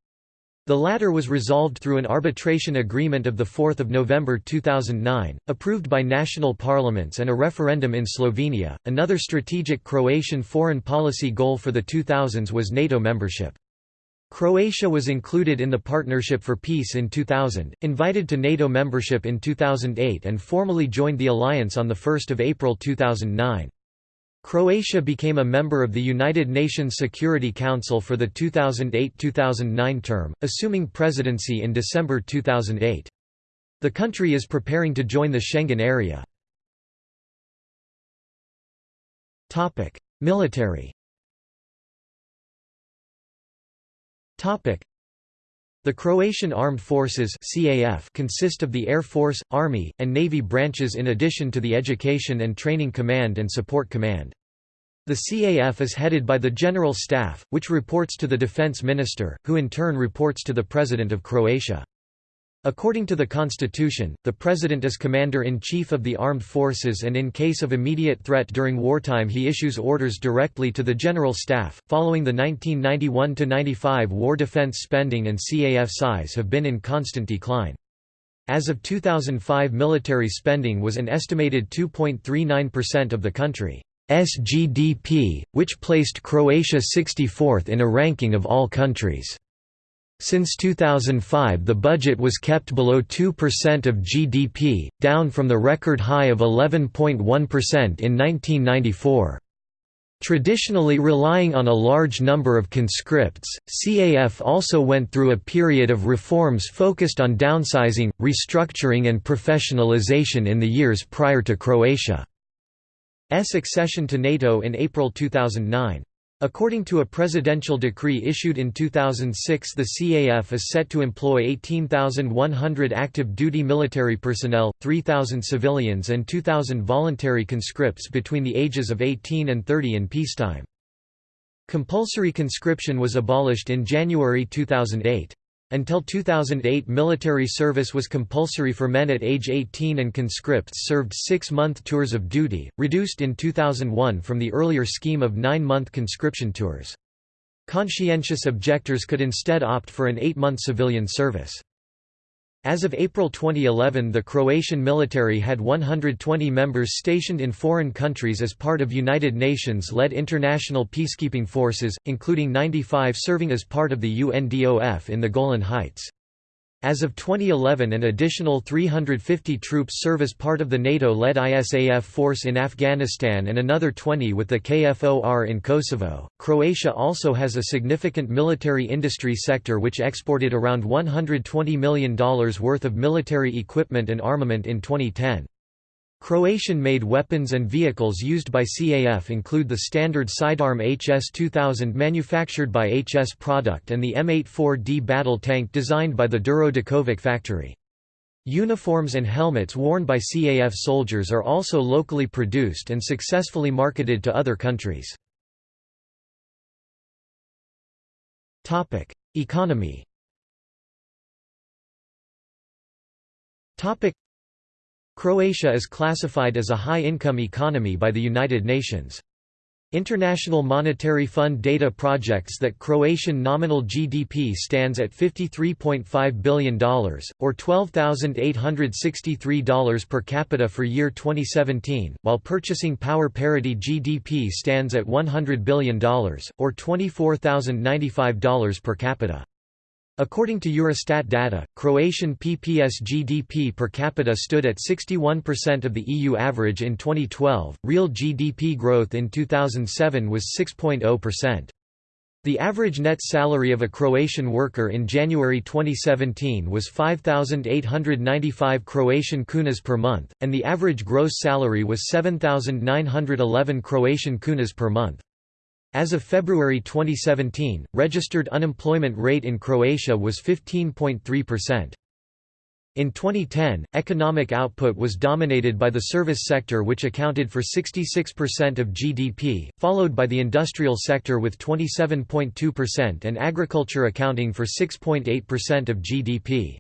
The latter was resolved through an arbitration agreement of 4 November 2009, approved by national parliaments and a referendum in Slovenia. Another strategic Croatian foreign policy goal for the 2000s was NATO membership. Croatia was included in the Partnership for Peace in 2000, invited to NATO membership in 2008 and formally joined the alliance on 1 April 2009. Croatia became a member of the United Nations Security Council for the 2008–2009 term, assuming presidency in December 2008. The country is preparing to join the Schengen area. Military the Croatian Armed Forces CAF consist of the Air Force, Army, and Navy branches in addition to the Education and Training Command and Support Command. The CAF is headed by the General Staff, which reports to the Defense Minister, who in turn reports to the President of Croatia. According to the constitution, the president is commander-in-chief of the armed forces and in case of immediate threat during wartime he issues orders directly to the general staff. Following the 1991-95 war defense spending and CAF size have been in constant decline. As of 2005 military spending was an estimated 2.39% of the country's GDP, which placed Croatia 64th in a ranking of all countries. Since 2005 the budget was kept below 2% of GDP, down from the record high of 11.1% in 1994. Traditionally relying on a large number of conscripts, CAF also went through a period of reforms focused on downsizing, restructuring and professionalization in the years prior to Croatia's accession to NATO in April 2009. According to a presidential decree issued in 2006 the CAF is set to employ 18,100 active duty military personnel, 3,000 civilians and 2,000 voluntary conscripts between the ages of 18 and 30 in peacetime. Compulsory conscription was abolished in January 2008. Until 2008 military service was compulsory for men at age 18 and conscripts served six-month tours of duty, reduced in 2001 from the earlier scheme of nine-month conscription tours. Conscientious objectors could instead opt for an eight-month civilian service. As of April 2011 the Croatian military had 120 members stationed in foreign countries as part of United Nations-led international peacekeeping forces, including 95 serving as part of the UNDOF in the Golan Heights. As of 2011 an additional 350 troops serve as part of the NATO-led ISAF force in Afghanistan and another 20 with the KFOR in Kosovo. Croatia also has a significant military industry sector which exported around $120 million worth of military equipment and armament in 2010. Croatian-made weapons and vehicles used by CAF include the standard sidearm HS-2000 manufactured by HS Product and the M84D battle tank designed by the Đuro Đaković factory. Uniforms and helmets worn by CAF soldiers are also locally produced and successfully marketed to other countries. Economy Croatia is classified as a high-income economy by the United Nations. International Monetary Fund data projects that Croatian nominal GDP stands at $53.5 billion, or $12,863 per capita for year 2017, while purchasing power parity GDP stands at $100 billion, or $24,095 per capita. According to Eurostat data, Croatian PPS GDP per capita stood at 61% of the EU average in 2012. Real GDP growth in 2007 was 6.0%. The average net salary of a Croatian worker in January 2017 was 5,895 Croatian kunas per month, and the average gross salary was 7,911 Croatian kunas per month. As of February 2017, registered unemployment rate in Croatia was 15.3%. In 2010, economic output was dominated by the service sector which accounted for 66% of GDP, followed by the industrial sector with 27.2% and agriculture accounting for 6.8% of GDP.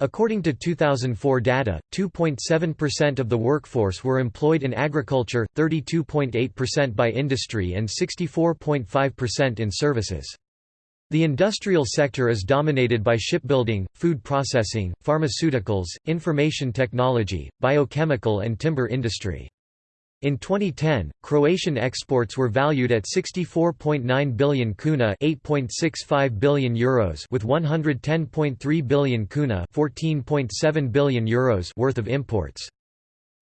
According to 2004 data, 2.7% of the workforce were employed in agriculture, 32.8% by industry and 64.5% in services. The industrial sector is dominated by shipbuilding, food processing, pharmaceuticals, information technology, biochemical and timber industry. In 2010, Croatian exports were valued at 64.9 billion kuna, 8.65 billion euros, with 110.3 billion kuna, 14.7 billion euros worth of imports.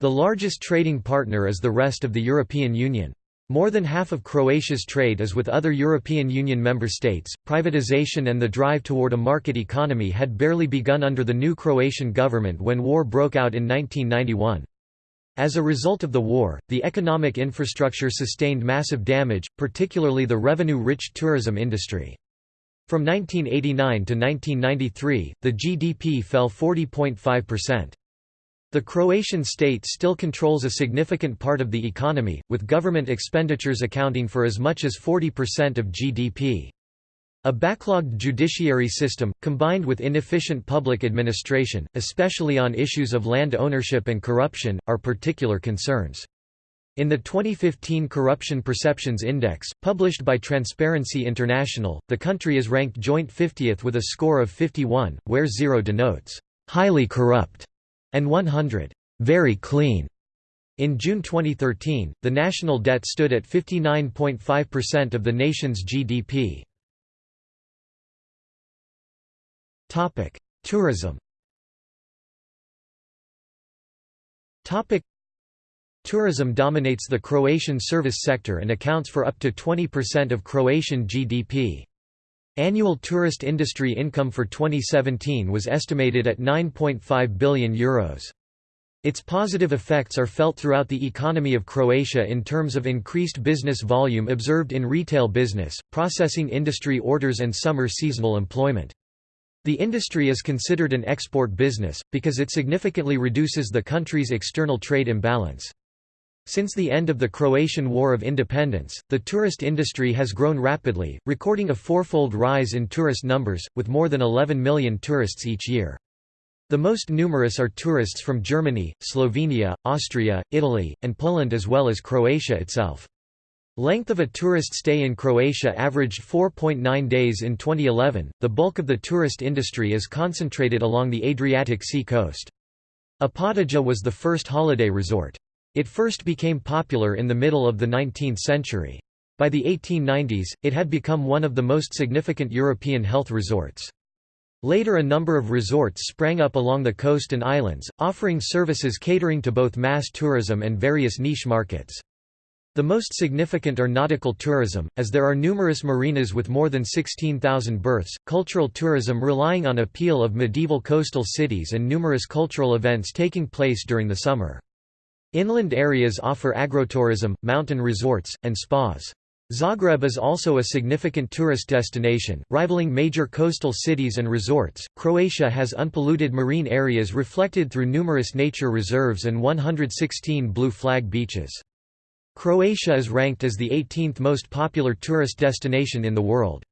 The largest trading partner is the rest of the European Union. More than half of Croatia's trade is with other European Union member states. Privatization and the drive toward a market economy had barely begun under the new Croatian government when war broke out in 1991. As a result of the war, the economic infrastructure sustained massive damage, particularly the revenue-rich tourism industry. From 1989 to 1993, the GDP fell 40.5%. The Croatian state still controls a significant part of the economy, with government expenditures accounting for as much as 40% of GDP. A backlogged judiciary system, combined with inefficient public administration, especially on issues of land ownership and corruption, are particular concerns. In the 2015 Corruption Perceptions Index, published by Transparency International, the country is ranked joint 50th with a score of 51, where 0 denotes, "...highly corrupt", and 100, "...very clean". In June 2013, the national debt stood at 59.5% of the nation's GDP. Topic: Tourism. Topic: Tourism dominates the Croatian service sector and accounts for up to 20% of Croatian GDP. Annual tourist industry income for 2017 was estimated at €9.5 billion. Euros. Its positive effects are felt throughout the economy of Croatia in terms of increased business volume observed in retail business, processing industry orders and summer seasonal employment. The industry is considered an export business, because it significantly reduces the country's external trade imbalance. Since the end of the Croatian War of Independence, the tourist industry has grown rapidly, recording a fourfold rise in tourist numbers, with more than 11 million tourists each year. The most numerous are tourists from Germany, Slovenia, Austria, Italy, and Poland as well as Croatia itself. Length of a tourist stay in Croatia averaged 4.9 days in 2011. The bulk of the tourist industry is concentrated along the Adriatic Sea coast. Opatija was the first holiday resort. It first became popular in the middle of the 19th century. By the 1890s, it had become one of the most significant European health resorts. Later a number of resorts sprang up along the coast and islands, offering services catering to both mass tourism and various niche markets. The most significant are nautical tourism, as there are numerous marinas with more than 16,000 berths, cultural tourism relying on appeal of medieval coastal cities and numerous cultural events taking place during the summer. Inland areas offer agrotourism, mountain resorts, and spas. Zagreb is also a significant tourist destination, rivaling major coastal cities and resorts. Croatia has unpolluted marine areas reflected through numerous nature reserves and 116 blue flag beaches. Croatia is ranked as the 18th most popular tourist destination in the world.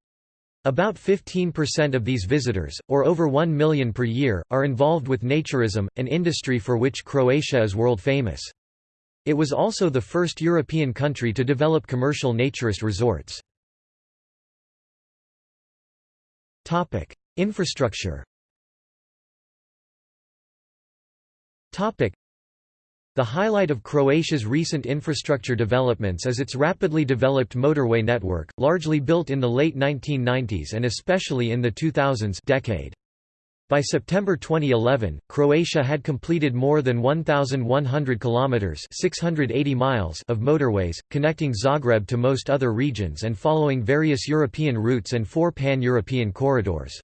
About 15% of these visitors, or over 1 million per year, are involved with naturism, an industry for which Croatia is world famous. It was also the first European country to develop commercial naturist resorts. Infrastructure the highlight of Croatia's recent infrastructure developments is its rapidly developed motorway network, largely built in the late 1990s and especially in the 2000s decade. By September 2011, Croatia had completed more than 1,100 kilometers (680 miles) of motorways, connecting Zagreb to most other regions and following various European routes and four pan-European corridors.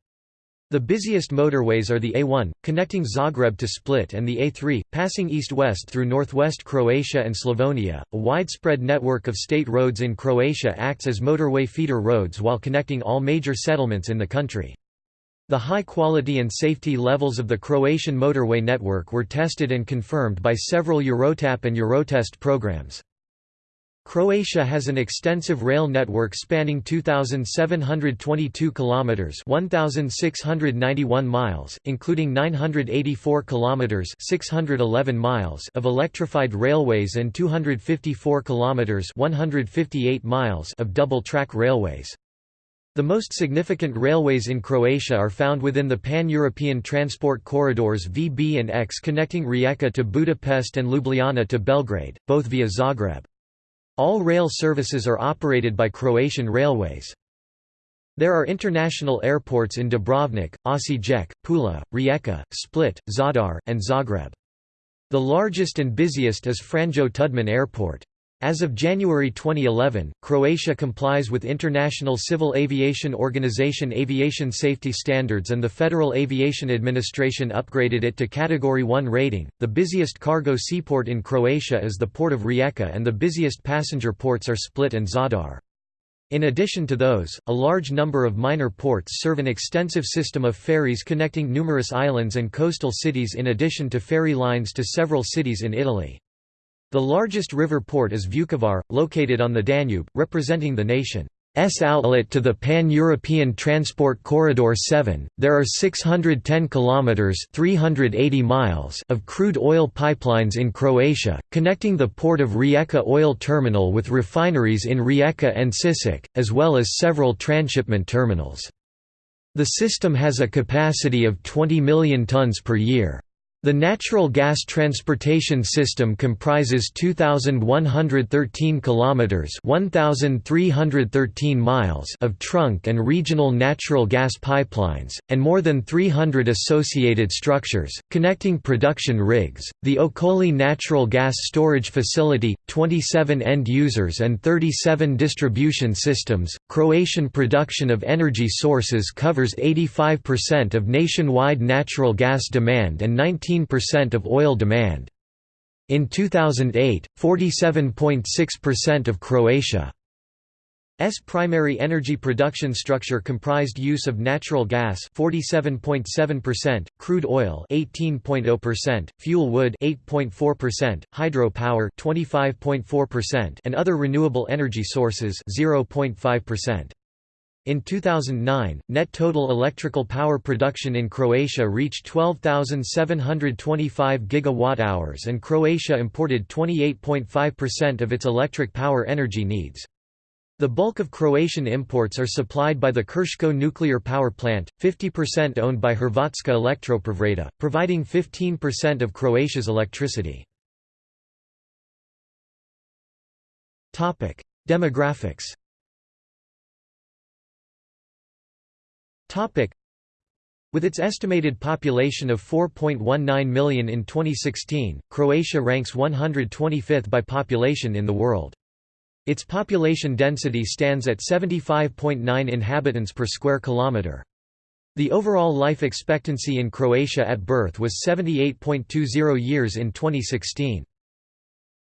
The busiest motorways are the A1, connecting Zagreb to Split and the A3, passing east-west through northwest Croatia and Slavonia. A widespread network of state roads in Croatia acts as motorway feeder roads while connecting all major settlements in the country. The high quality and safety levels of the Croatian motorway network were tested and confirmed by several EuroTAP and Eurotest programs. Croatia has an extensive rail network spanning 2722 kilometers, 1691 miles, including 984 kilometers, 611 miles of electrified railways and 254 kilometers, 158 miles of double-track railways. The most significant railways in Croatia are found within the pan-European transport corridors VB and X connecting Rijeka to Budapest and Ljubljana to Belgrade, both via Zagreb. All rail services are operated by Croatian Railways. There are international airports in Dubrovnik, Osijek, Pula, Rijeka, Split, Zadar, and Zagreb. The largest and busiest is Franjo Tuđman Airport. As of January 2011, Croatia complies with International Civil Aviation Organization aviation safety standards and the Federal Aviation Administration upgraded it to Category 1 rating. The busiest cargo seaport in Croatia is the port of Rijeka and the busiest passenger ports are Split and Zadar. In addition to those, a large number of minor ports serve an extensive system of ferries connecting numerous islands and coastal cities in addition to ferry lines to several cities in Italy. The largest river port is Vukovar, located on the Danube, representing the nation's outlet to the Pan-European Transport Corridor 7. There are 610 kilometers (380 miles) of crude oil pipelines in Croatia, connecting the port of Rijeka oil terminal with refineries in Rijeka and Sisak, as well as several transshipment terminals. The system has a capacity of 20 million tons per year. The natural gas transportation system comprises 2113 kilometers, 1313 miles of trunk and regional natural gas pipelines and more than 300 associated structures connecting production rigs, the Okoli natural gas storage facility, 27 end users and 37 distribution systems. Croatian production of energy sources covers 85% of nationwide natural gas demand and 19 15% of oil demand. In 2008, 47.6% of Croatia's primary energy production structure comprised use of natural gas 47.7%, crude oil 18.0%, fuel wood 8.4%, hydropower 25.4% and other renewable energy sources 0.5%. In 2009, net total electrical power production in Croatia reached 12,725 gigawatt-hours and Croatia imported 28.5% of its electric power energy needs. The bulk of Croatian imports are supplied by the Krško nuclear power plant, 50% owned by Hrvatska Elektroprivreda, providing 15% of Croatia's electricity. Demographics With its estimated population of 4.19 million in 2016, Croatia ranks 125th by population in the world. Its population density stands at 75.9 inhabitants per square kilometre. The overall life expectancy in Croatia at birth was 78.20 years in 2016.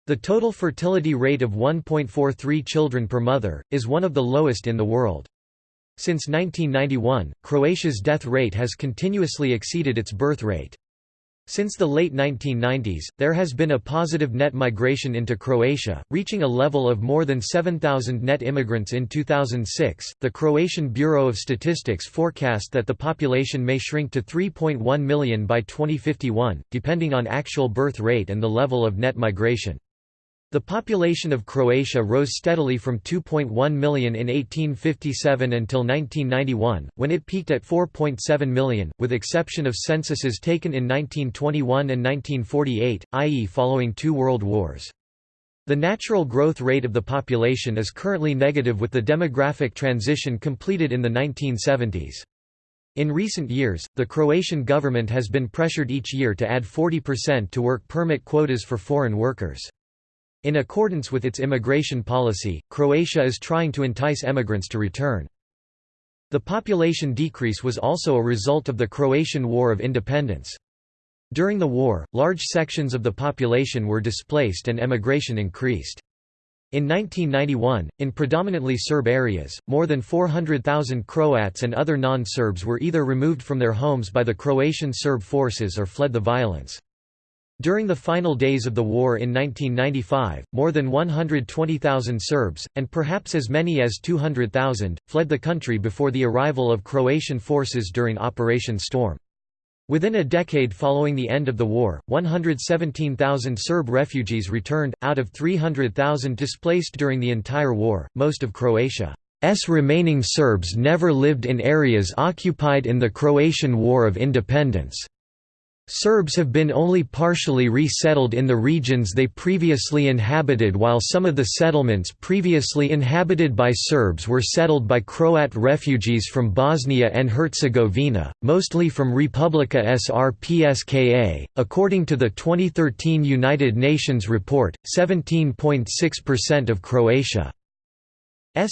The total fertility rate of 1.43 children per mother, is one of the lowest in the world. Since 1991, Croatia's death rate has continuously exceeded its birth rate. Since the late 1990s, there has been a positive net migration into Croatia, reaching a level of more than 7,000 net immigrants in 2006. The Croatian Bureau of Statistics forecast that the population may shrink to 3.1 million by 2051, depending on actual birth rate and the level of net migration. The population of Croatia rose steadily from 2.1 million in 1857 until 1991, when it peaked at 4.7 million, with exception of censuses taken in 1921 and 1948, i.e. following two world wars. The natural growth rate of the population is currently negative with the demographic transition completed in the 1970s. In recent years, the Croatian government has been pressured each year to add 40% to work permit quotas for foreign workers. In accordance with its immigration policy, Croatia is trying to entice emigrants to return. The population decrease was also a result of the Croatian War of Independence. During the war, large sections of the population were displaced and emigration increased. In 1991, in predominantly Serb areas, more than 400,000 Croats and other non-Serbs were either removed from their homes by the Croatian Serb forces or fled the violence. During the final days of the war in 1995, more than 120,000 Serbs, and perhaps as many as 200,000, fled the country before the arrival of Croatian forces during Operation Storm. Within a decade following the end of the war, 117,000 Serb refugees returned, out of 300,000 displaced during the entire war. Most of Croatia's remaining Serbs never lived in areas occupied in the Croatian War of Independence. Serbs have been only partially resettled in the regions they previously inhabited while some of the settlements previously inhabited by Serbs were settled by Croat refugees from Bosnia and Herzegovina, mostly from Republika Srpska. According to the 2013 United Nations report, 17.6% of Croatia's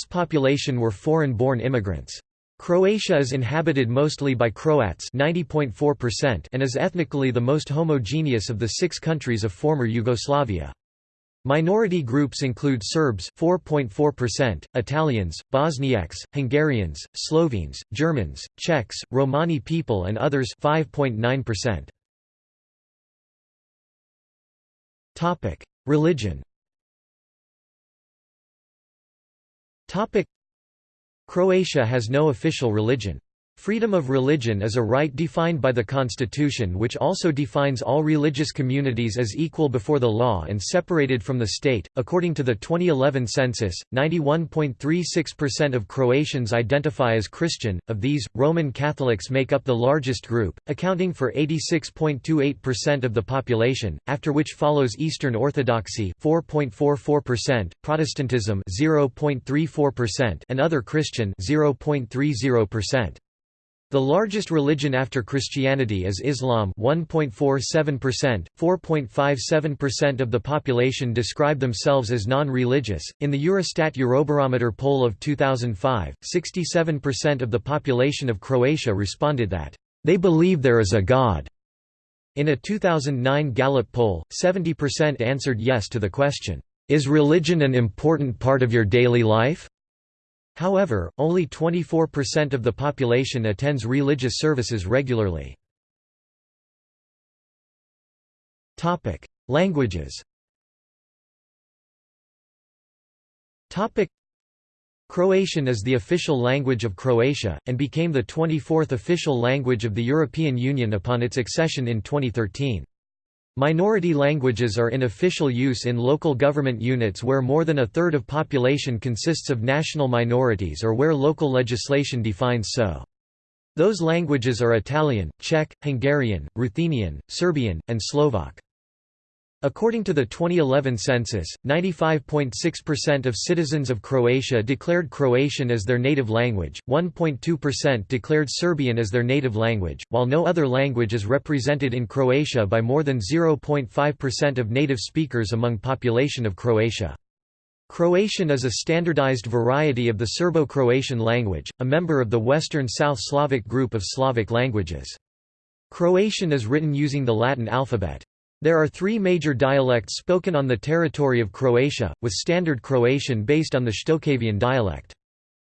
population were foreign-born immigrants. Croatia is inhabited mostly by Croats 90.4% and is ethnically the most homogeneous of the six countries of former Yugoslavia. Minority groups include Serbs 4.4%, Italians, Bosniaks, Hungarians, Slovenes, Germans, Czechs, Romani people and others 5.9%. Topic: Religion. Topic: Croatia has no official religion. Freedom of religion is a right defined by the constitution which also defines all religious communities as equal before the law and separated from the state. According to the 2011 census, 91.36% of Croatians identify as Christian, of these, Roman Catholics make up the largest group, accounting for 86.28% of the population, after which follows Eastern Orthodoxy 4.44%, Protestantism 0.34% and other Christian 0.30%. The largest religion after Christianity is Islam 1.47%, 4.57% of the population describe themselves as non-religious. In the Eurostat Eurobarometer poll of 2005, 67% of the population of Croatia responded that they believe there is a God. In a 2009 Gallup poll, 70% answered yes to the question, is religion an important part of your daily life? However, only 24% of the population attends religious services regularly. Languages Croatian is the official language of Croatia, and became the 24th official language of the European Union upon its accession in 2013. Minority languages are in official use in local government units where more than a third of population consists of national minorities or where local legislation defines so. Those languages are Italian, Czech, Hungarian, Ruthenian, Serbian, and Slovak. According to the 2011 census, 95.6% of citizens of Croatia declared Croatian as their native language, 1.2% declared Serbian as their native language, while no other language is represented in Croatia by more than 0.5% of native speakers among population of Croatia. Croatian is a standardized variety of the Serbo-Croatian language, a member of the Western South Slavic group of Slavic languages. Croatian is written using the Latin alphabet. There are three major dialects spoken on the territory of Croatia, with Standard Croatian based on the Shtokavian dialect.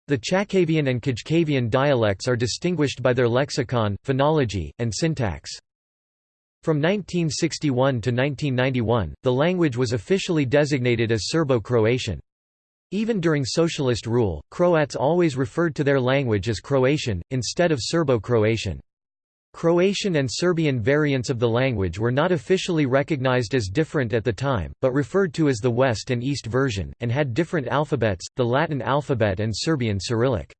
The Chakavian and Kajkavian dialects are distinguished by their lexicon, phonology, and syntax. From 1961 to 1991, the language was officially designated as Serbo-Croatian. Even during socialist rule, Croats always referred to their language as Croatian, instead of Serbo-Croatian. Croatian and Serbian variants of the language were not officially recognized as different at the time, but referred to as the West and East version, and had different alphabets, the Latin alphabet and Serbian Cyrillic.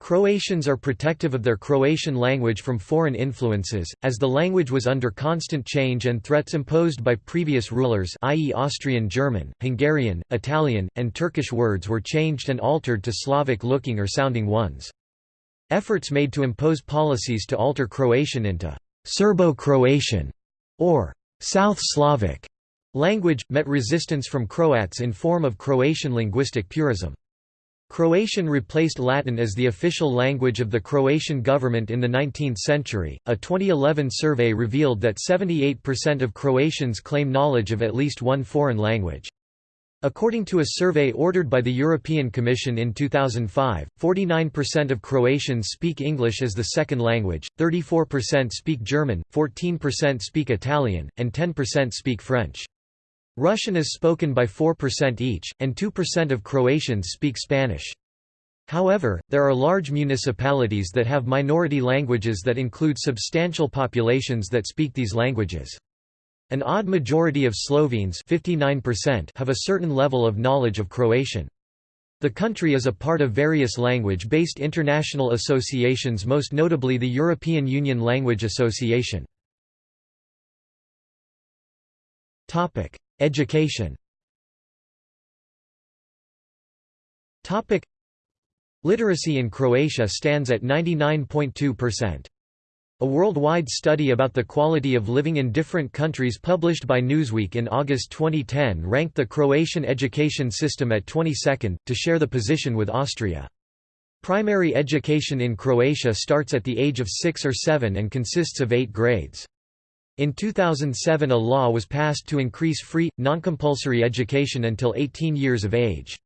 Croatians are protective of their Croatian language from foreign influences, as the language was under constant change and threats imposed by previous rulers i.e. Austrian German, Hungarian, Italian, and Turkish words were changed and altered to Slavic-looking or sounding ones. Efforts made to impose policies to alter Croatian into Serbo-Croatian or South Slavic language, met resistance from Croats in form of Croatian linguistic purism. Croatian replaced Latin as the official language of the Croatian government in the 19th century. A 2011 survey revealed that 78% of Croatians claim knowledge of at least one foreign language. According to a survey ordered by the European Commission in 2005, 49% of Croatians speak English as the second language, 34% speak German, 14% speak Italian, and 10% speak French. Russian is spoken by 4% each, and 2% of Croatians speak Spanish. However, there are large municipalities that have minority languages that include substantial populations that speak these languages. An odd majority of Slovenes 59% have a certain level of knowledge of Croatian. The country is a part of various language-based international associations most notably the European Union Language Association. Education Literacy in Croatia stands at 99.2%. A worldwide study about the quality of living in different countries published by Newsweek in August 2010 ranked the Croatian education system at 22nd, to share the position with Austria. Primary education in Croatia starts at the age of 6 or 7 and consists of 8 grades. In 2007 a law was passed to increase free, non-compulsory education until 18 years of age.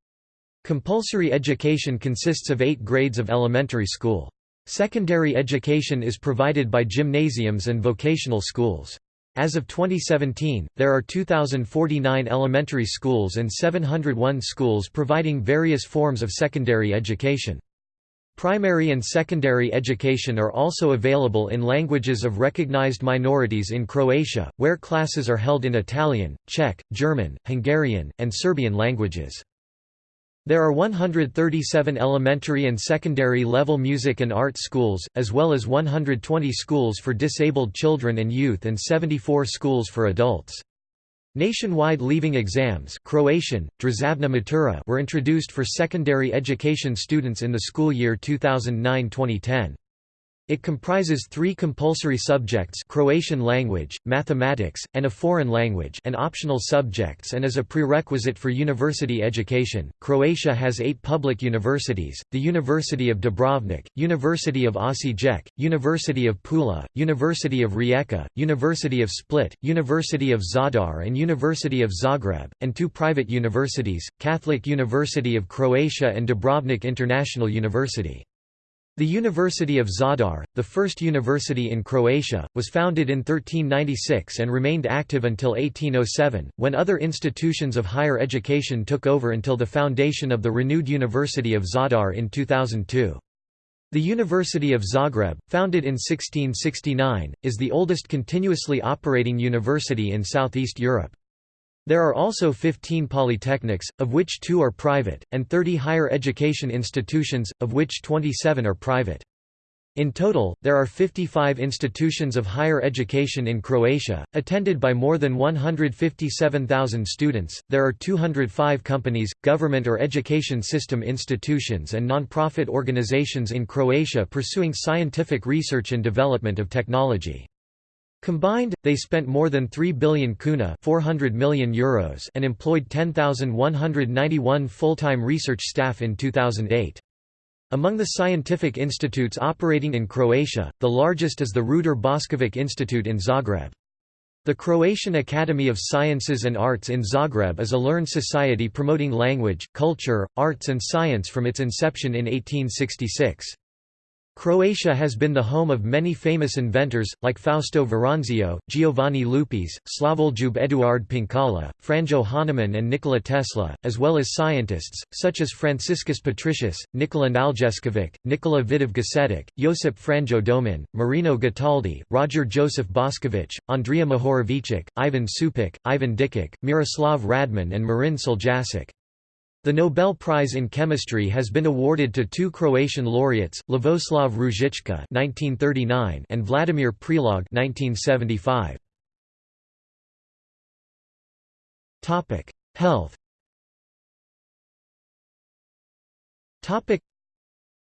Compulsory education consists of eight grades of elementary school. Secondary education is provided by gymnasiums and vocational schools. As of 2017, there are 2,049 elementary schools and 701 schools providing various forms of secondary education. Primary and secondary education are also available in languages of recognized minorities in Croatia, where classes are held in Italian, Czech, German, Hungarian, and Serbian languages. There are 137 elementary and secondary level music and art schools, as well as 120 schools for disabled children and youth and 74 schools for adults. Nationwide leaving exams Croatian, matura were introduced for secondary education students in the school year 2009-2010. It comprises three compulsory subjects Croatian language, mathematics, and a foreign language and optional subjects and is a prerequisite for university education. Croatia has eight public universities, the University of Dubrovnik, University of Osijek, University of Pula, University of Rijeka, University of Split, University of Zadar and University of Zagreb, and two private universities, Catholic University of Croatia and Dubrovnik International University. The University of Zadar, the first university in Croatia, was founded in 1396 and remained active until 1807, when other institutions of higher education took over until the foundation of the renewed University of Zadar in 2002. The University of Zagreb, founded in 1669, is the oldest continuously operating university in Southeast Europe. There are also 15 polytechnics, of which two are private, and 30 higher education institutions, of which 27 are private. In total, there are 55 institutions of higher education in Croatia, attended by more than 157,000 students. There are 205 companies, government or education system institutions, and non-profit organizations in Croatia pursuing scientific research and development of technology. Combined, they spent more than 3 billion kuna 400 million Euros and employed 10,191 full-time research staff in 2008. Among the scientific institutes operating in Croatia, the largest is the Ruder Boskovic Institute in Zagreb. The Croatian Academy of Sciences and Arts in Zagreb is a learned society promoting language, culture, arts and science from its inception in 1866. Croatia has been the home of many famous inventors, like Fausto Veranzio, Giovanni Lupis, Slavoljub Eduard Penkala, Franjo Hanaman and Nikola Tesla, as well as scientists, such as Franciscus Patricius, Nikola Naljeskovic, Nikola Vidov Gasetic, Josip Franjo Domin, Marino Getaldić, Roger Joseph Boskovic, Andrija Mohorovičić, Ivan Supek, Ivan Dikic, Miroslav Radman and Marin Soljačić. The Nobel Prize in Chemistry has been awarded to two Croatian laureates, Lavoslav Ružička (1939) and Vladimir Prelog (1975). Topic: Health. Topic: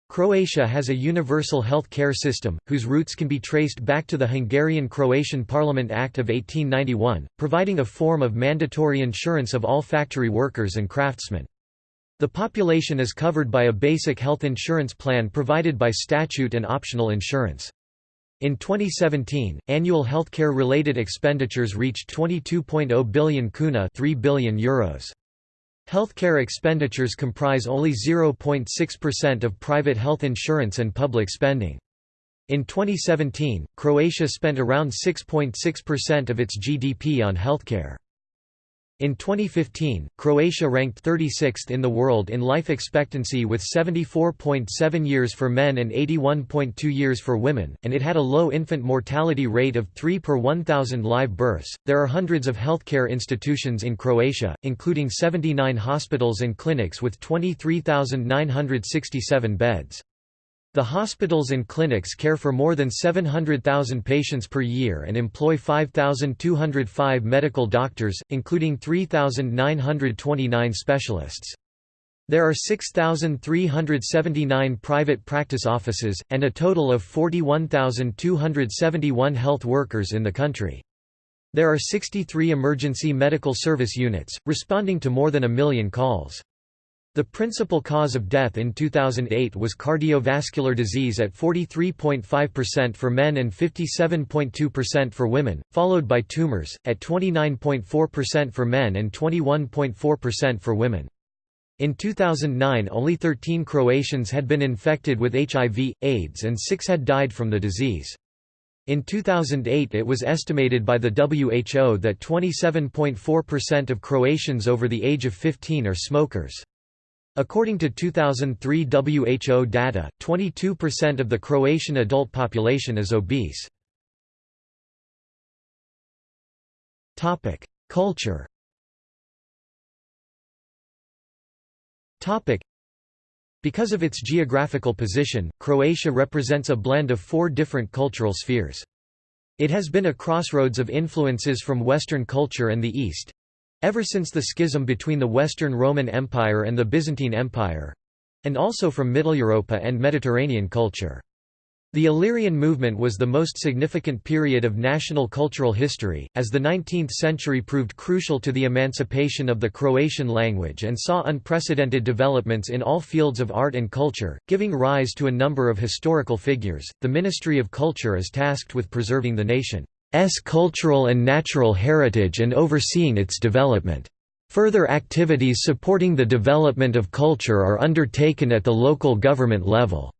Croatia has a universal health care system, whose roots can be traced back to the Hungarian-Croatian Parliament Act of 1891, providing a form of mandatory insurance of all factory workers and craftsmen. The population is covered by a basic health insurance plan provided by statute and optional insurance. In 2017, annual healthcare-related expenditures reached 22.0 billion kuna 3 billion euros. Healthcare expenditures comprise only 0.6% of private health insurance and public spending. In 2017, Croatia spent around 6.6% of its GDP on healthcare. In 2015, Croatia ranked 36th in the world in life expectancy with 74.7 years for men and 81.2 years for women, and it had a low infant mortality rate of 3 per 1,000 live births. There are hundreds of healthcare institutions in Croatia, including 79 hospitals and clinics with 23,967 beds. The hospitals and clinics care for more than 700,000 patients per year and employ 5,205 medical doctors, including 3,929 specialists. There are 6,379 private practice offices, and a total of 41,271 health workers in the country. There are 63 emergency medical service units, responding to more than a million calls. The principal cause of death in 2008 was cardiovascular disease at 43.5% for men and 57.2% for women, followed by tumors, at 29.4% for men and 21.4% for women. In 2009 only 13 Croatians had been infected with HIV, AIDS and 6 had died from the disease. In 2008 it was estimated by the WHO that 27.4% of Croatians over the age of 15 are smokers. According to 2003 WHO data, 22% of the Croatian adult population is obese. Culture Because of its geographical position, Croatia represents a blend of four different cultural spheres. It has been a crossroads of influences from Western culture and the East, Ever since the schism between the Western Roman Empire and the Byzantine Empire—and also from Mitteleuropa and Mediterranean culture. The Illyrian movement was the most significant period of national cultural history, as the 19th century proved crucial to the emancipation of the Croatian language and saw unprecedented developments in all fields of art and culture, giving rise to a number of historical figures. The Ministry of Culture is tasked with preserving the nation. S cultural and natural heritage and overseeing its development. Further activities supporting the development of culture are undertaken at the local government level.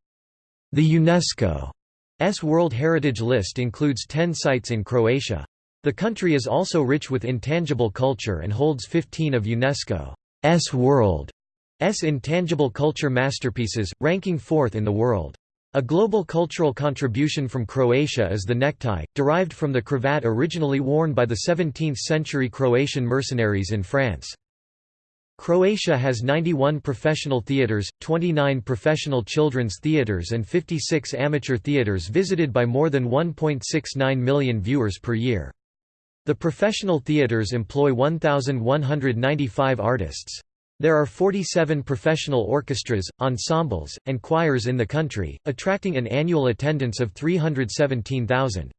The UNESCO's World Heritage List includes 10 sites in Croatia. The country is also rich with intangible culture and holds 15 of UNESCO's World's intangible culture masterpieces, ranking fourth in the world. A global cultural contribution from Croatia is the necktie, derived from the cravat originally worn by the 17th-century Croatian mercenaries in France. Croatia has 91 professional theatres, 29 professional children's theatres and 56 amateur theatres visited by more than 1.69 million viewers per year. The professional theatres employ 1,195 artists. There are 47 professional orchestras, ensembles, and choirs in the country, attracting an annual attendance of 317,000.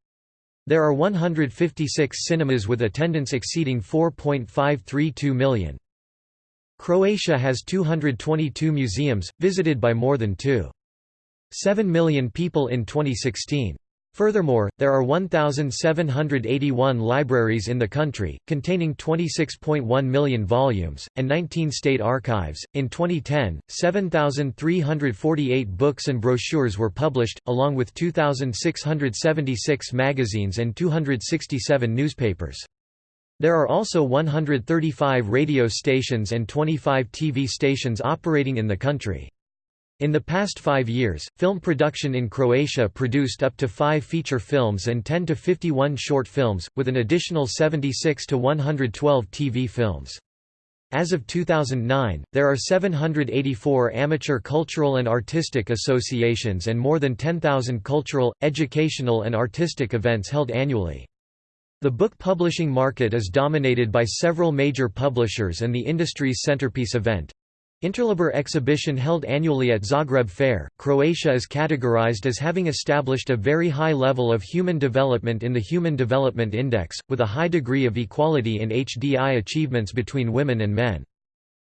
There are 156 cinemas with attendance exceeding 4.532 million. Croatia has 222 museums, visited by more than 2.7 million people in 2016. Furthermore, there are 1,781 libraries in the country, containing 26.1 million volumes, and 19 state archives. In 2010, 7,348 books and brochures were published, along with 2,676 magazines and 267 newspapers. There are also 135 radio stations and 25 TV stations operating in the country. In the past five years, film production in Croatia produced up to five feature films and 10 to 51 short films, with an additional 76 to 112 TV films. As of 2009, there are 784 amateur cultural and artistic associations and more than 10,000 cultural, educational and artistic events held annually. The book publishing market is dominated by several major publishers and the industry's centerpiece event, Interliber exhibition held annually at Zagreb Fair, Croatia is categorized as having established a very high level of human development in the Human Development Index, with a high degree of equality in HDI achievements between women and men.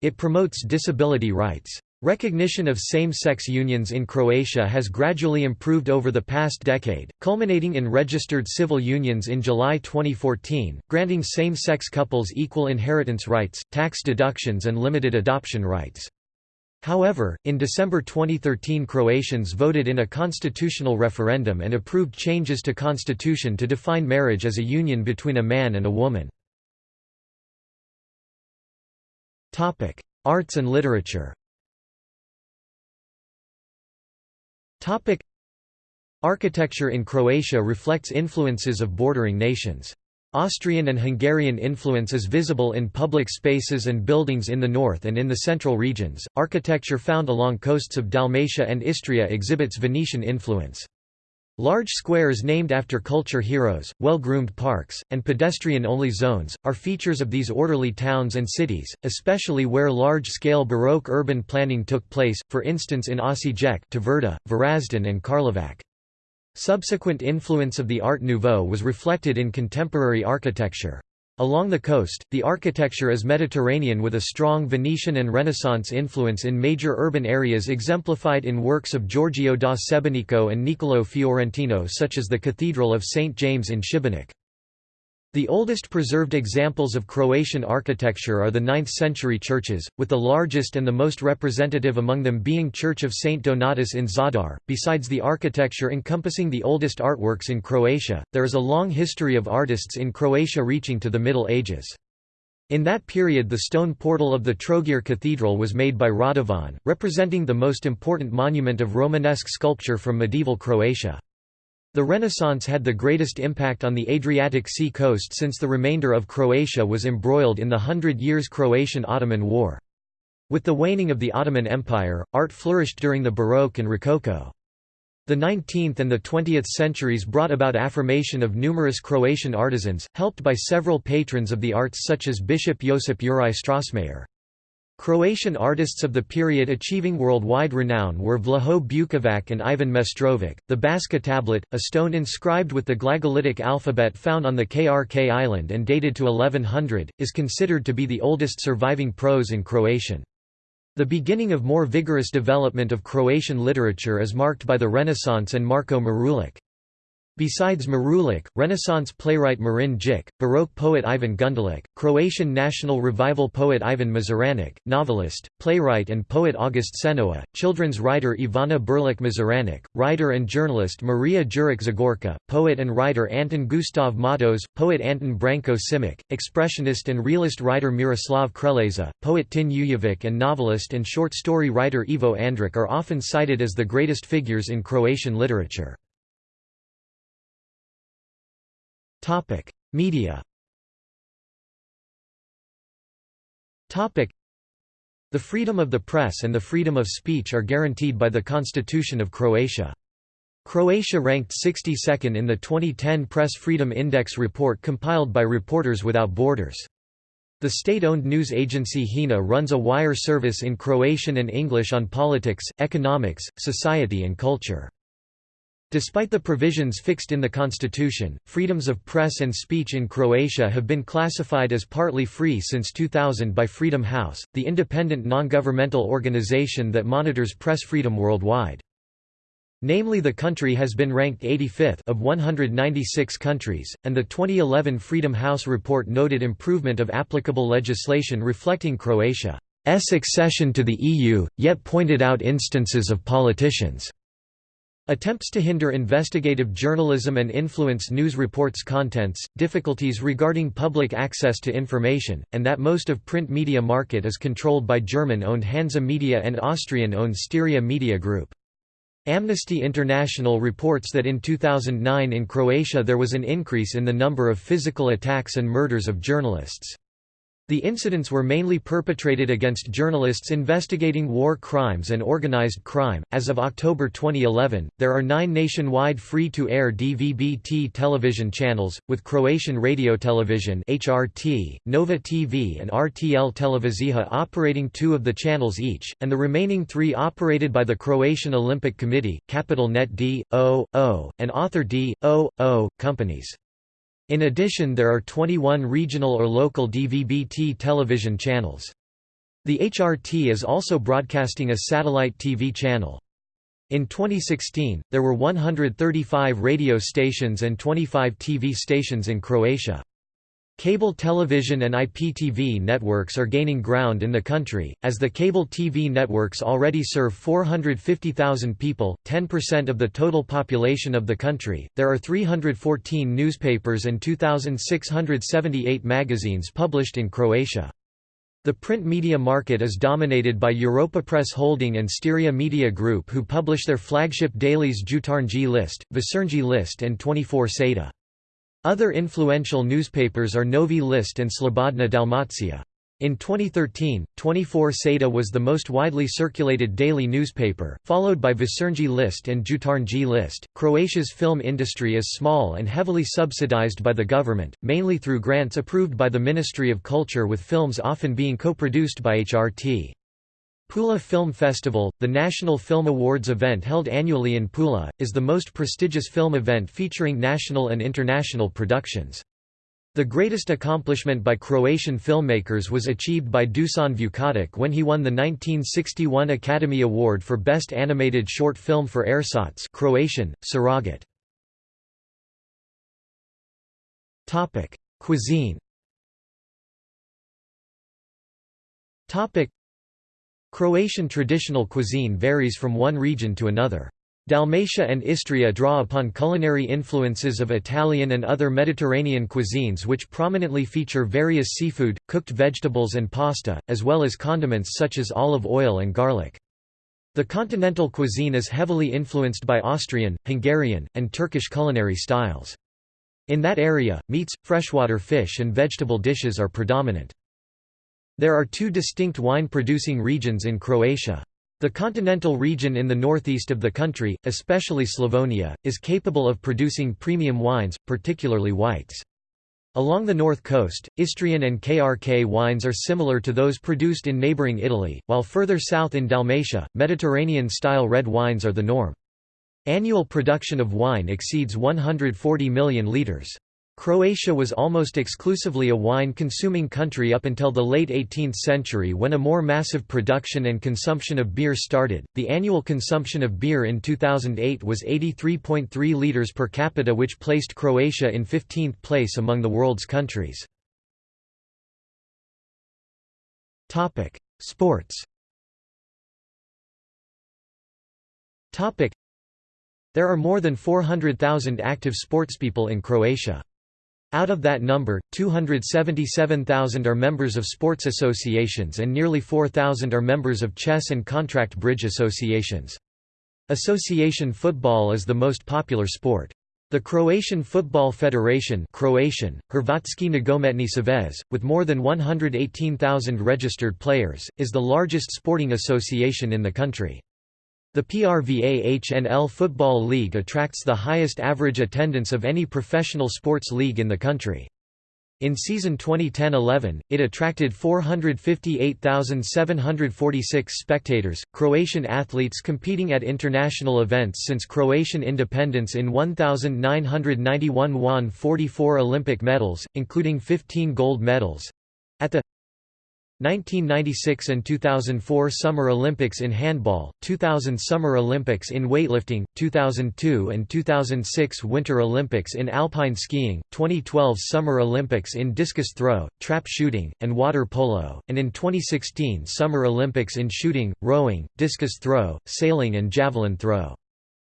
It promotes disability rights. Recognition of same-sex unions in Croatia has gradually improved over the past decade, culminating in registered civil unions in July 2014, granting same-sex couples equal inheritance rights, tax deductions and limited adoption rights. However, in December 2013 Croatians voted in a constitutional referendum and approved changes to constitution to define marriage as a union between a man and a woman. Arts and literature Topic Architecture in Croatia reflects influences of bordering nations. Austrian and Hungarian influence is visible in public spaces and buildings in the north and in the central regions. Architecture found along coasts of Dalmatia and Istria exhibits Venetian influence. Large squares named after culture heroes, well-groomed parks, and pedestrian-only zones, are features of these orderly towns and cities, especially where large-scale Baroque urban planning took place, for instance in Osijek, Tvrda, Varaždin and Karlovac. Subsequent influence of the Art Nouveau was reflected in contemporary architecture. Along the coast, the architecture is Mediterranean with a strong Venetian and Renaissance influence in major urban areas exemplified in works of Giorgio da Sebenico and Niccolò Fiorentino such as the Cathedral of St. James in Šibenik. The oldest preserved examples of Croatian architecture are the 9th-century churches, with the largest and the most representative among them being Church of St. Donatus in Zadar. Besides the architecture encompassing the oldest artworks in Croatia, there is a long history of artists in Croatia reaching to the Middle Ages. In that period the stone portal of the Trogir Cathedral was made by Radovan, representing the most important monument of Romanesque sculpture from medieval Croatia. The Renaissance had the greatest impact on the Adriatic Sea coast since the remainder of Croatia was embroiled in the Hundred Years' Croatian-Ottoman War. With the waning of the Ottoman Empire, art flourished during the Baroque and Rococo. The 19th and the 20th centuries brought about affirmation of numerous Croatian artisans, helped by several patrons of the arts such as Bishop Josip Juraj Strossmayer. Croatian artists of the period achieving worldwide renown were Vlaho Bukovac and Ivan Mestrovic. The Baška tablet, a stone inscribed with the Glagolitic alphabet found on the Krk island and dated to 1100, is considered to be the oldest surviving prose in Croatian. The beginning of more vigorous development of Croatian literature is marked by the Renaissance and Marko Marulic. Besides Marulic, Renaissance playwright Marin Držić, Baroque poet Ivan Gundulic, Croatian National Revival poet Ivan Mazuranic, novelist, playwright and poet August Senoa, children's writer Ivana Brlić-Mažuranić, writer and journalist Maria Juric Zagorka, poet and writer Anton Gustav Matos, poet Anton Branko Simic, expressionist and realist writer Miroslav Krleža, poet Tin Ujevic and novelist and short story writer Ivo Andrić are often cited as the greatest figures in Croatian literature. Media The freedom of the press and the freedom of speech are guaranteed by the Constitution of Croatia. Croatia ranked 62nd in the 2010 Press Freedom Index report compiled by Reporters Without Borders. The state-owned news agency HINA runs a wire service in Croatian and English on politics, economics, society and culture. Despite the provisions fixed in the constitution, freedoms of press and speech in Croatia have been classified as partly free since 2000 by Freedom House, the independent non-governmental organization that monitors press freedom worldwide. Namely the country has been ranked 85th of 196 countries, and the 2011 Freedom House report noted improvement of applicable legislation reflecting Croatia's accession to the EU, yet pointed out instances of politicians' Attempts to hinder investigative journalism and influence news reports' contents, difficulties regarding public access to information, and that most of print media market is controlled by German-owned Hansa Media and Austrian-owned Styria Media Group. Amnesty International reports that in 2009 in Croatia there was an increase in the number of physical attacks and murders of journalists. The incidents were mainly perpetrated against journalists investigating war crimes and organized crime. As of October 2011, there are nine nationwide free to air DVB-T television channels, with Croatian Radio Television, HRT, Nova TV, and RTL Televizija operating two of the channels each, and the remaining three operated by the Croatian Olympic Committee, Capital Net D, O, O, and Author D, O, O, companies. In addition there are 21 regional or local DVB-T television channels. The HRT is also broadcasting a satellite TV channel. In 2016, there were 135 radio stations and 25 TV stations in Croatia. Cable television and IPTV networks are gaining ground in the country, as the cable TV networks already serve 450,000 people, 10% of the total population of the country. There are 314 newspapers and 2,678 magazines published in Croatia. The print media market is dominated by Europa Press Holding and Styria Media Group who publish their flagship dailies Jutarnji List, Večernji List and 24 Sada. Other influential newspapers are Novi List and Slobodna Dalmacija. In 2013, 24 Sada was the most widely circulated daily newspaper, followed by Večernji List and Jutarnji List. Croatia's film industry is small and heavily subsidized by the government, mainly through grants approved by the Ministry of Culture with films often being co-produced by HRT. Pula Film Festival, the National Film Awards event held annually in Pula, is the most prestigious film event featuring national and international productions. The greatest accomplishment by Croatian filmmakers was achieved by Dusan Vukotic when he won the 1961 Academy Award for Best Animated Short Film for Ersatz Croatian, Surrogate. Cuisine Croatian traditional cuisine varies from one region to another. Dalmatia and Istria draw upon culinary influences of Italian and other Mediterranean cuisines which prominently feature various seafood, cooked vegetables and pasta, as well as condiments such as olive oil and garlic. The continental cuisine is heavily influenced by Austrian, Hungarian, and Turkish culinary styles. In that area, meats, freshwater fish and vegetable dishes are predominant. There are two distinct wine-producing regions in Croatia. The continental region in the northeast of the country, especially Slavonia, is capable of producing premium wines, particularly whites. Along the north coast, Istrian and Krk wines are similar to those produced in neighbouring Italy, while further south in Dalmatia, Mediterranean-style red wines are the norm. Annual production of wine exceeds 140 million litres. Croatia was almost exclusively a wine-consuming country up until the late 18th century when a more massive production and consumption of beer started. The annual consumption of beer in 2008 was 83.3 liters per capita which placed Croatia in 15th place among the world's countries. Topic: Sports. Topic: There are more than 400,000 active sportspeople in Croatia. Out of that number, 277,000 are members of sports associations and nearly 4,000 are members of chess and contract bridge associations. Association football is the most popular sport. The Croatian Football Federation Croatian, Hrvatski Nogometni Savez, with more than 118,000 registered players, is the largest sporting association in the country. The PRVA-HNL Football League attracts the highest average attendance of any professional sports league in the country. In season 2010-11, it attracted 458,746 spectators. Croatian athletes competing at international events since Croatian independence in 1991 won 44 Olympic medals, including 15 gold medals. At the 1996 and 2004 Summer Olympics in handball, 2000 Summer Olympics in weightlifting, 2002 and 2006 Winter Olympics in alpine skiing, 2012 Summer Olympics in discus throw, trap shooting, and water polo, and in 2016 Summer Olympics in shooting, rowing, discus throw, sailing and javelin throw.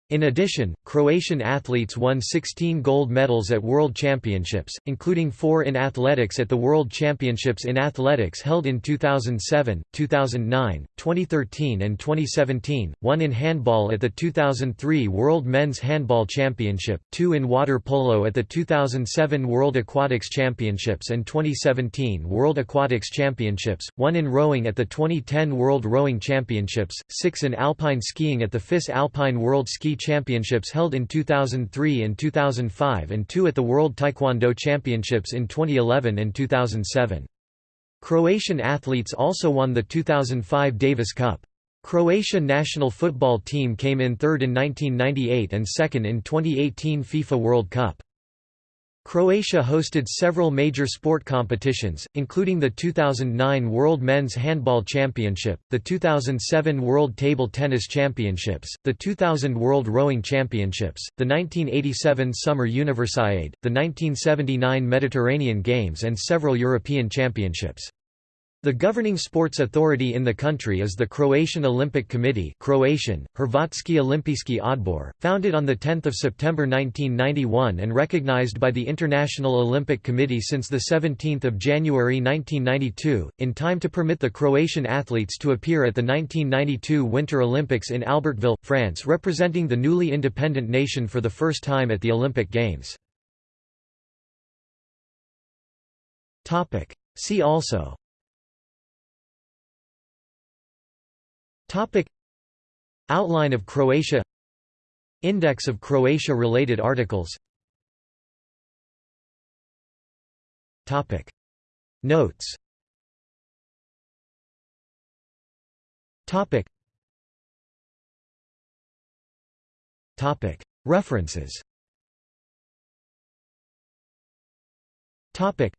In addition, Croatian athletes won 16 gold medals at World Championships, including four in athletics at the World Championships in Athletics held in 2007, 2009, 2013 and 2017, one in handball at the 2003 World Men's Handball Championship, two in water polo at the 2007 World Aquatics Championships and 2017 World Aquatics Championships, one in rowing at the 2010 World Rowing Championships, six in alpine skiing at the FIS Alpine World Ski Championships held in 2003 and 2005 and two at the World Taekwondo Championships in 2011 and 2007. Croatian athletes also won the 2005 Davis Cup. Croatia national football team came in third in 1998 and second in 2018 FIFA World Cup. Croatia hosted several major sport competitions, including the 2009 World Men's Handball Championship, the 2007 World Table Tennis Championships, the 2000 World Rowing Championships, the 1987 Summer Universiade, the 1979 Mediterranean Games and several European Championships. The governing sports authority in the country is the Croatian Olympic Committee Croatian, Hrvatski Olimpijski Odbor, founded on 10 September 1991 and recognized by the International Olympic Committee since 17 January 1992, in time to permit the Croatian athletes to appear at the 1992 Winter Olympics in Albertville, France representing the newly independent nation for the first time at the Olympic Games. See also Topic. Outline of Croatia. Index of Croatia-related articles. Topic. Notes. Topic. Topic. References. Topic.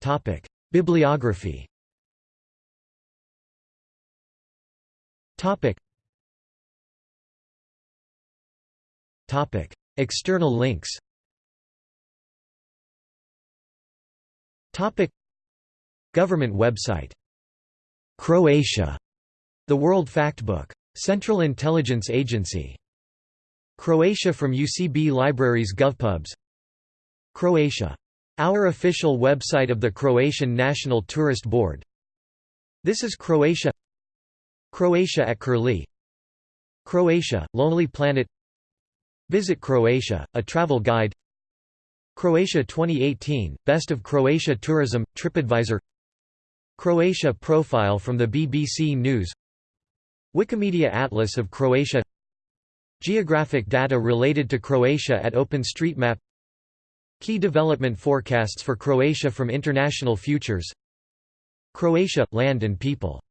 Topic. Bibliography Topic. Topic. External links Topic. Government website Croatia The World Factbook. Central Intelligence Agency Croatia from UCB Libraries GovPubs Croatia. Our official website of the Croatian National Tourist Board This is Croatia Croatia at Curlie. Croatia, Lonely Planet. Visit Croatia, a travel guide. Croatia 2018, Best of Croatia Tourism, TripAdvisor. Croatia profile from the BBC News. Wikimedia Atlas of Croatia. Geographic data related to Croatia at OpenStreetMap. Key development forecasts for Croatia from International Futures. Croatia – Land and People